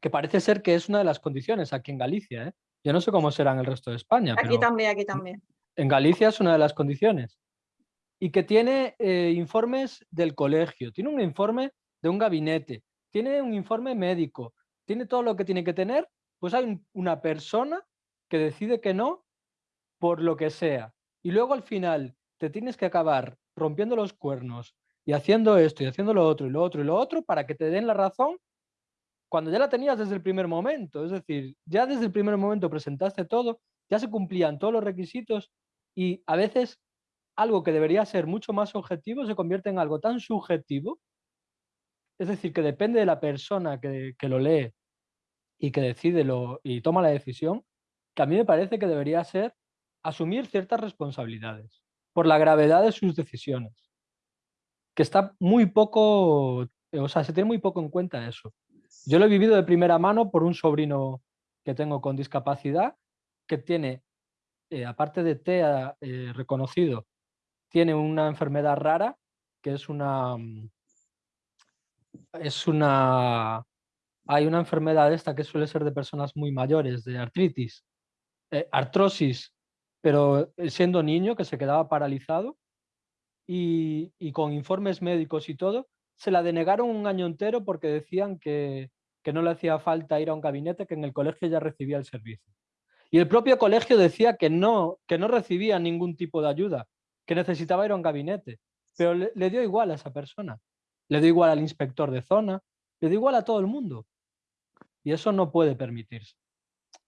que parece ser que es una de las condiciones aquí en Galicia. ¿eh? Yo no sé cómo será en el resto de España. Aquí también, aquí también. En Galicia es una de las condiciones. Y que tiene eh, informes del colegio, tiene un informe de un gabinete, tiene un informe médico, tiene todo lo que tiene que tener, pues hay una persona que decide que no por lo que sea. Y luego al final te tienes que acabar rompiendo los cuernos y haciendo esto y haciendo lo otro y lo otro y lo otro para que te den la razón cuando ya la tenías desde el primer momento. Es decir, ya desde el primer momento presentaste todo, ya se cumplían todos los requisitos y a veces algo que debería ser mucho más objetivo se convierte en algo tan subjetivo es decir, que depende de la persona que, lo lee y que decide lo, y toma la decisión, que a mí me parece que debería ser asumir ciertas responsabilidades por la gravedad de sus decisiones. Que está muy poco, o sea, se tiene muy poco en cuenta eso. Yo lo he vivido de primera mano por un sobrino que tengo con discapacidad, que tiene, eh, aparte de TEA eh, reconocido, tiene una enfermedad rara, que es una, mm, es una... Hay una enfermedad esta que suele ser de personas muy mayores, de artritis, eh, artrosis, pero eh, siendo niño que se quedaba paralizado y, con informes médicos y todo, se la denegaron un año entero porque decían que, que no le hacía falta ir a un gabinete, que en el colegio ya recibía el servicio. Y el propio colegio decía que no, que no recibía ningún tipo de ayuda, que necesitaba ir a un gabinete, pero le, dio igual a esa persona, le dio igual al inspector de zona, le dio igual a todo el mundo. Y eso no puede permitirse.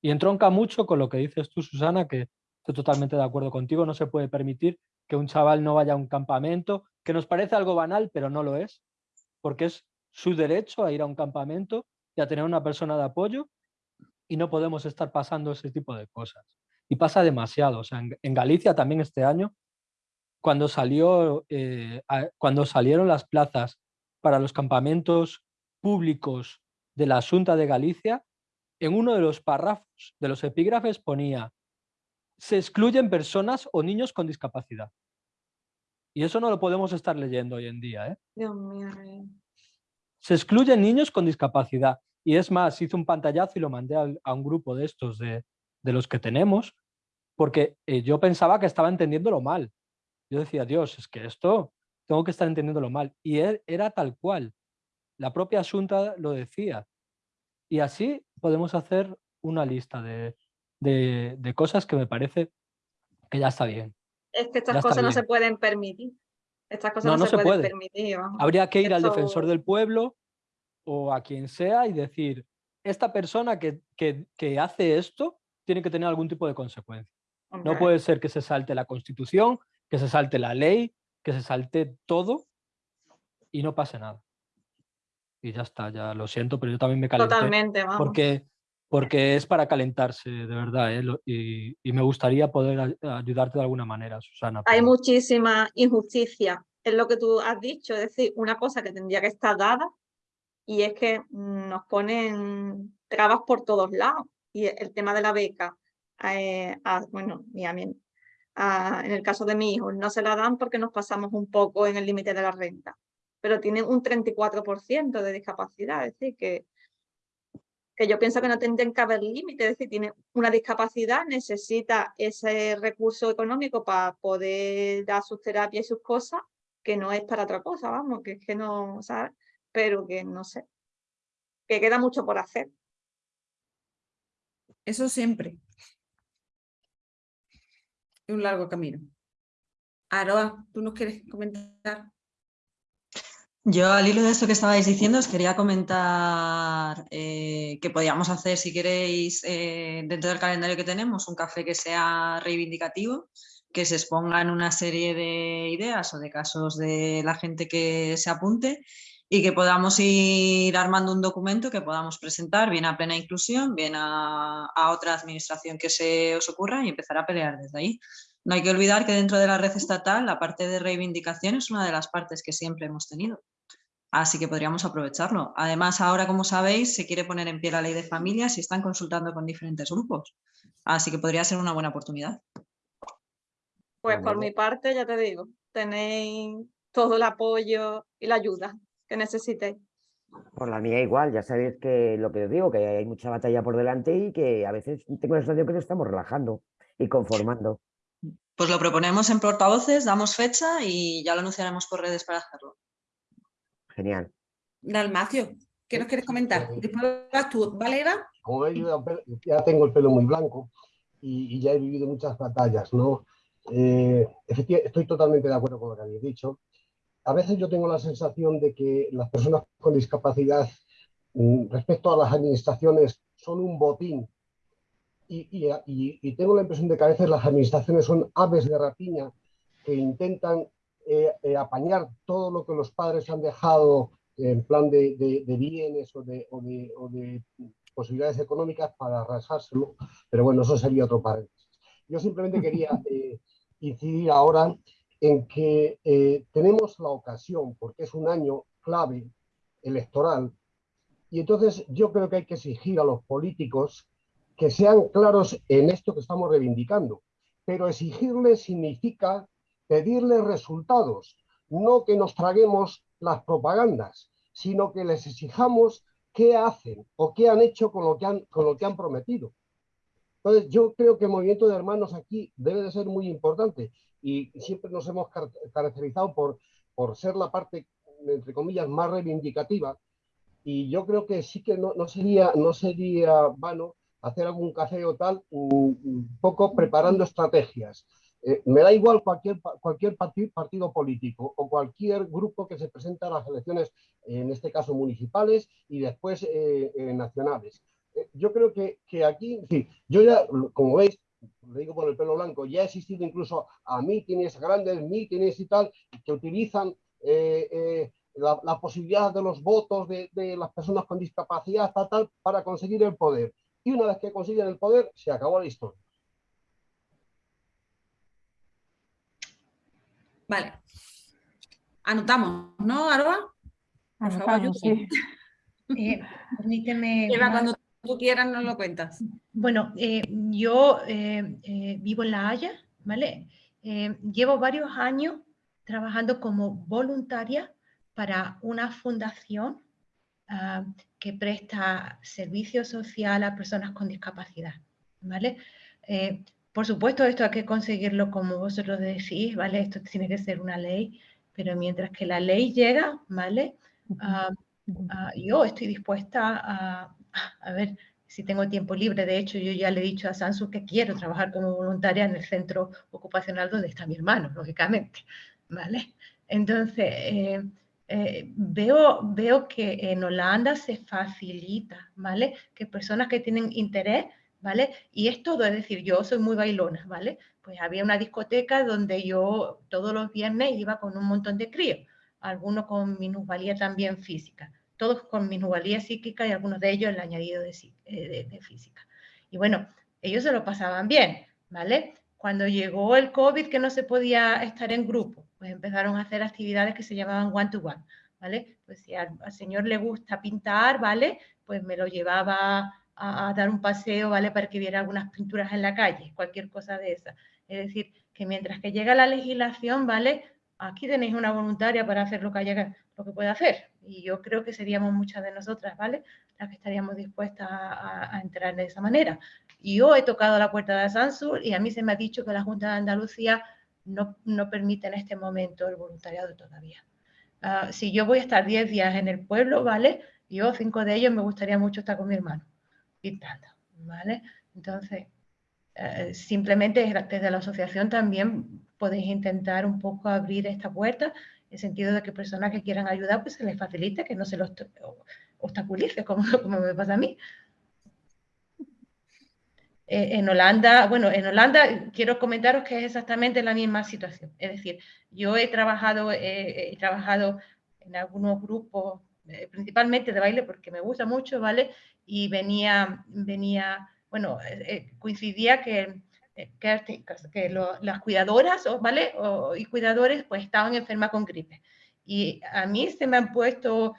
Y entronca mucho con lo que dices tú, Susana, que estoy totalmente de acuerdo contigo, no se puede permitir que un chaval no vaya a un campamento, que nos parece algo banal, pero no lo es, porque es su derecho a ir a un campamento y a tener una persona de apoyo y no podemos estar pasando ese tipo de cosas. Y pasa demasiado. O sea, en, Galicia también este año, cuando, salió, eh, cuando salieron las plazas para los campamentos públicos de la Junta de Galicia, en uno de los párrafos de los epígrafes ponía se excluyen personas o niños con discapacidad. Y eso no lo podemos estar leyendo hoy en día. ¿eh? Dios mío. Se excluyen niños con discapacidad. Y es más, hice un pantallazo y lo mandé a, un grupo de estos, de, los que tenemos, porque eh, yo pensaba que estaba entendiéndolo mal. Yo decía, Dios, es que esto tengo que estar entendiéndolo mal. Y e, era tal cual. La propia Asunta lo decía. Y así podemos hacer una lista de, de, cosas que me parece que ya está bien. Es que estas cosas no se pueden permitir. Estas cosas no, se, pueden permitir. Habría que ir al defensor del pueblo o a quien sea y decir, esta persona que, que, hace esto tiene que tener algún tipo de consecuencia. No puede ser que se salte la constitución, que se salte la ley, que se salte todo y no pase nada. Y ya está, ya lo siento, pero yo también me calenté. Totalmente, vamos. Porque porque es para calentarse, de verdad, ¿eh? y, me gustaría poder ayudarte de alguna manera, Susana. Hay muchísima injusticia en lo que tú has dicho, es decir, una cosa que tendría que estar dada y es que nos ponen trabas por todos lados y el tema de la beca, eh, bueno, en el caso de mi hijo, no se la dan porque nos pasamos un poco en el límite de la renta, pero tienen un 34% de discapacidad, es decir, que que yo pienso que no tendrían que haber límites, es decir, tiene una discapacidad, necesita ese recurso económico para poder dar sus terapias y sus cosas, que no es para otra cosa, vamos, que es que no, ¿sabes? Pero que no sé, que queda mucho por hacer. Eso siempre. Es un largo camino. Aroa, ¿tú nos quieres comentar? Yo al hilo de esto que estabais diciendo os quería comentar eh, que podíamos hacer, si queréis, eh, dentro del calendario que tenemos, un café que sea reivindicativo, que se expongan una serie de ideas o de casos de la gente que se apunte y que podamos ir armando un documento que podamos presentar bien a plena inclusión, bien a, a otra administración que se os ocurra y empezar a pelear desde ahí. No hay que olvidar que dentro de la red estatal la parte de reivindicación es una de las partes que siempre hemos tenido. Así que podríamos aprovecharlo. Además, ahora, como sabéis, se quiere poner en pie la ley de familias y están consultando con diferentes grupos. Así que podría ser una buena oportunidad. Pues por mi parte, ya te digo, tenéis todo el apoyo y la ayuda que necesitéis. Por la mía igual, ya sabéis que lo que os digo, que hay mucha batalla por delante y que a veces tengo la sensación que nos estamos relajando y conformando. Pues lo proponemos en portavoces, damos fecha y ya lo anunciaremos por redes para hacerlo. Genial. Dalmacio, ¿qué nos quieres comentar? Después vas tú, ¿vale, Como veis, ya tengo el pelo muy blanco y, ya he vivido muchas batallas, ¿no? Eh, estoy totalmente de acuerdo con lo que habéis dicho. A veces yo tengo la sensación de que las personas con discapacidad mm, respecto a las administraciones son un botín y, y, tengo la impresión de que a veces las administraciones son aves de rapiña que intentan eh, eh, apañar todo lo que los padres han dejado en plan de, bienes o de, posibilidades económicas para arrasárselo, pero bueno, eso sería otro paréntesis. Yo simplemente quería eh, incidir ahora en que tenemos la ocasión, porque es un año clave electoral, y entonces yo creo que hay que exigir a los políticos que sean claros en esto que estamos reivindicando, pero exigirles significa pedirles resultados, no que nos traguemos las propagandas, sino que les exijamos qué hacen o qué han hecho con lo que han, con lo que han prometido. Entonces, yo creo que el movimiento de hermanos aquí debe de ser muy importante y siempre nos hemos caracterizado por, por ser la parte, entre comillas, más reivindicativa y yo creo que sí que no, no sería, no sería vano hacer algún café o tal, un, poco preparando estrategias. Eh, me da igual cualquier, cualquier partido político o cualquier grupo que se presenta a las elecciones, en este caso municipales y después eh, eh, nacionales. yo creo que, que aquí, sí, yo ya, como veis, lo digo por el pelo blanco, ya ha existido incluso a mítines, grandes mítines y tal, que utilizan la, la, posibilidad de los votos de, de, las personas con discapacidad tal, para conseguir el poder. Y una vez que consiguen el poder, se acabó la historia. Vale. Anotamos, ¿no, Aroa? Por favor, sí. eh, permíteme... Eva, cuando tú quieras nos lo cuentas. Bueno, eh, yo eh, eh, vivo en La Haya, ¿vale? llevo varios años trabajando como voluntaria para una fundación uh, que presta servicio social a personas con discapacidad, ¿vale? Eh, por supuesto, esto hay que conseguirlo como vosotros decís, ¿vale? Esto tiene que ser una ley, pero mientras que la ley llega, ¿vale? Uh, uh, yo estoy dispuesta a, a ver si tengo tiempo libre. De hecho, yo ya le he dicho a Sansu que quiero trabajar como voluntaria en el centro ocupacional donde está mi hermano, lógicamente, ¿vale? Entonces, eh, eh, veo, veo que en Holanda se facilita, ¿vale? Que personas que tienen interés, ¿vale? Y es todo, es decir, yo soy muy bailona, ¿vale? Pues había una discoteca donde yo todos los viernes iba con un montón de críos, algunos con minusvalía también física, todos con minusvalía psíquica y algunos de ellos el añadido de, eh, de física. Y bueno, ellos se lo pasaban bien, ¿vale? Cuando llegó el COVID que no se podía estar en grupo, pues empezaron a hacer actividades que se llamaban one-to-one, ¿vale? Pues si al, señor le gusta pintar, ¿vale? Pues me lo llevaba a, dar un paseo, ¿vale? Para que viera algunas pinturas en la calle, cualquier cosa de esa. Es decir, que mientras que llega la legislación, ¿vale? Aquí tenéis una voluntaria para hacer lo que, haya, lo que pueda hacer. Y yo creo que seríamos muchas de nosotras, ¿vale? Las que estaríamos dispuestas a, a entrar de esa manera. Y yo he tocado la puerta de Sansur y a mí se me ha dicho que la Junta de Andalucía no, no permite en este momento el voluntariado todavía. Uh, si yo voy a estar 10 días en el pueblo, ¿vale? Yo, cinco de ellos, me gustaría mucho estar con mi hermano, pintando, ¿vale? Entonces, uh, simplemente desde la asociación también podéis intentar un poco abrir esta puerta, en el sentido de que personas que quieran ayudar, pues se les facilite, que no se los obstaculice, como, como me pasa a mí. Eh, en Holanda, bueno, en Holanda quiero comentaros que es exactamente la misma situación. Es decir, yo he trabajado, he trabajado en algunos grupos, eh, principalmente de baile, porque me gusta mucho, ¿vale? Y venía, venía bueno, eh, coincidía que, que, que las cuidadoras, ¿vale? y cuidadores, pues estaban enfermas con gripe. Y a mí se me han puesto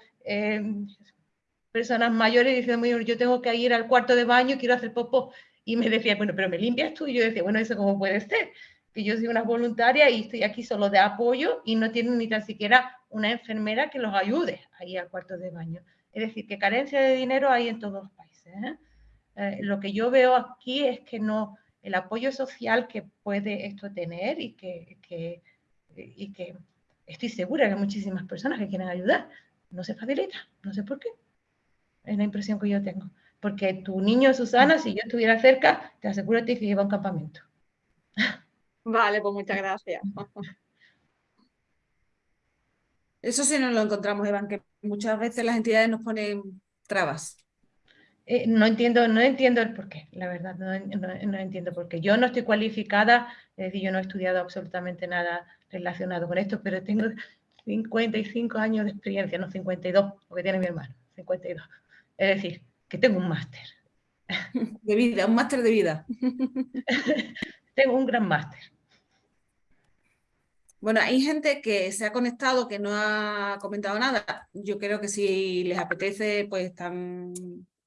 personas mayores diciendo, yo tengo que ir al cuarto de baño, quiero hacer popó y me decía, bueno, pero me limpias tú. Y yo decía, bueno, ¿eso cómo puede ser? Que yo soy una voluntaria y estoy aquí solo de apoyo y no tienen ni tan siquiera una enfermera que los ayude ahí al cuarto de baño. Es decir, que carencia de dinero hay en todos los países. ¿eh? Eh, lo que yo veo aquí es que no, el apoyo social que puede esto tener y que, que, y que estoy segura que hay muchísimas personas que quieren ayudar, no se facilita, no sé por qué. Es la impresión que yo tengo. Porque tu niño, Susana, si yo estuviera cerca, te aseguro que lleva a un campamento. Vale, pues muchas gracias. Eso sí nos lo encontramos, Iván, que muchas veces las entidades nos ponen trabas. Eh, no entiendo, no entiendo el porqué, la verdad, no, no, entiendo por qué. Yo no estoy cualificada, es decir, yo no he estudiado absolutamente nada relacionado con esto, pero tengo 55 años de experiencia, no 52, porque tiene mi hermano, 52. Es decir, que tengo un máster. De vida, un máster de vida. tengo un gran máster. Bueno, hay gente que se ha conectado, que no ha comentado nada. Yo creo que si les apetece, pues están,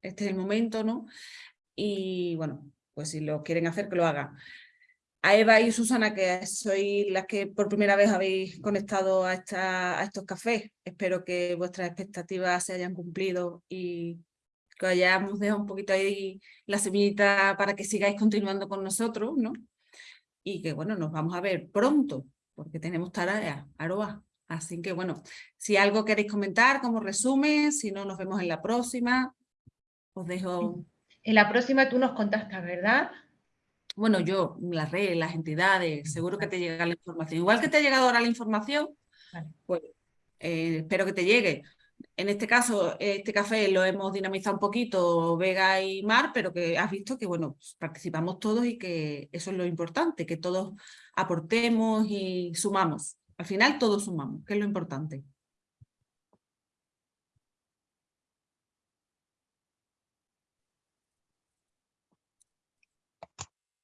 este es el momento, ¿no? Y bueno, pues si lo quieren hacer, que lo hagan. A Eva y Susana, que sois las que por primera vez habéis conectado a, esta, a estos cafés, espero que vuestras expectativas se hayan cumplido y que hayamos dejado un poquito ahí la semillita para que sigáis continuando con nosotros, ¿no? Y que bueno, nos vamos a ver pronto, porque tenemos tareas, Aroa. Así que bueno, si algo queréis comentar como resumen, si no nos vemos en la próxima, os dejo... En la próxima tú nos contactas, ¿verdad? Bueno, yo, las redes, las entidades, seguro que te llega la información. Igual que te ha llegado ahora la información, pues eh, espero que te llegue. En este caso, este café lo hemos dinamizado un poquito, Vega y Mar, pero que has visto que, bueno, participamos todos y que eso es lo importante, que todos aportemos y sumamos. Al final todos sumamos, que es lo importante.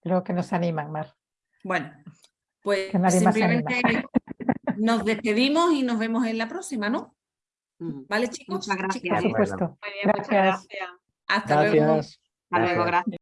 Creo que nos animan, Mar. Bueno, pues simplemente nos despedimos y nos vemos en la próxima, ¿no? Mm. ¿Vale, chicos? Muchas gracias. Por supuesto. Muy bien, muchas gracias. Hasta luego. Hasta luego, gracias.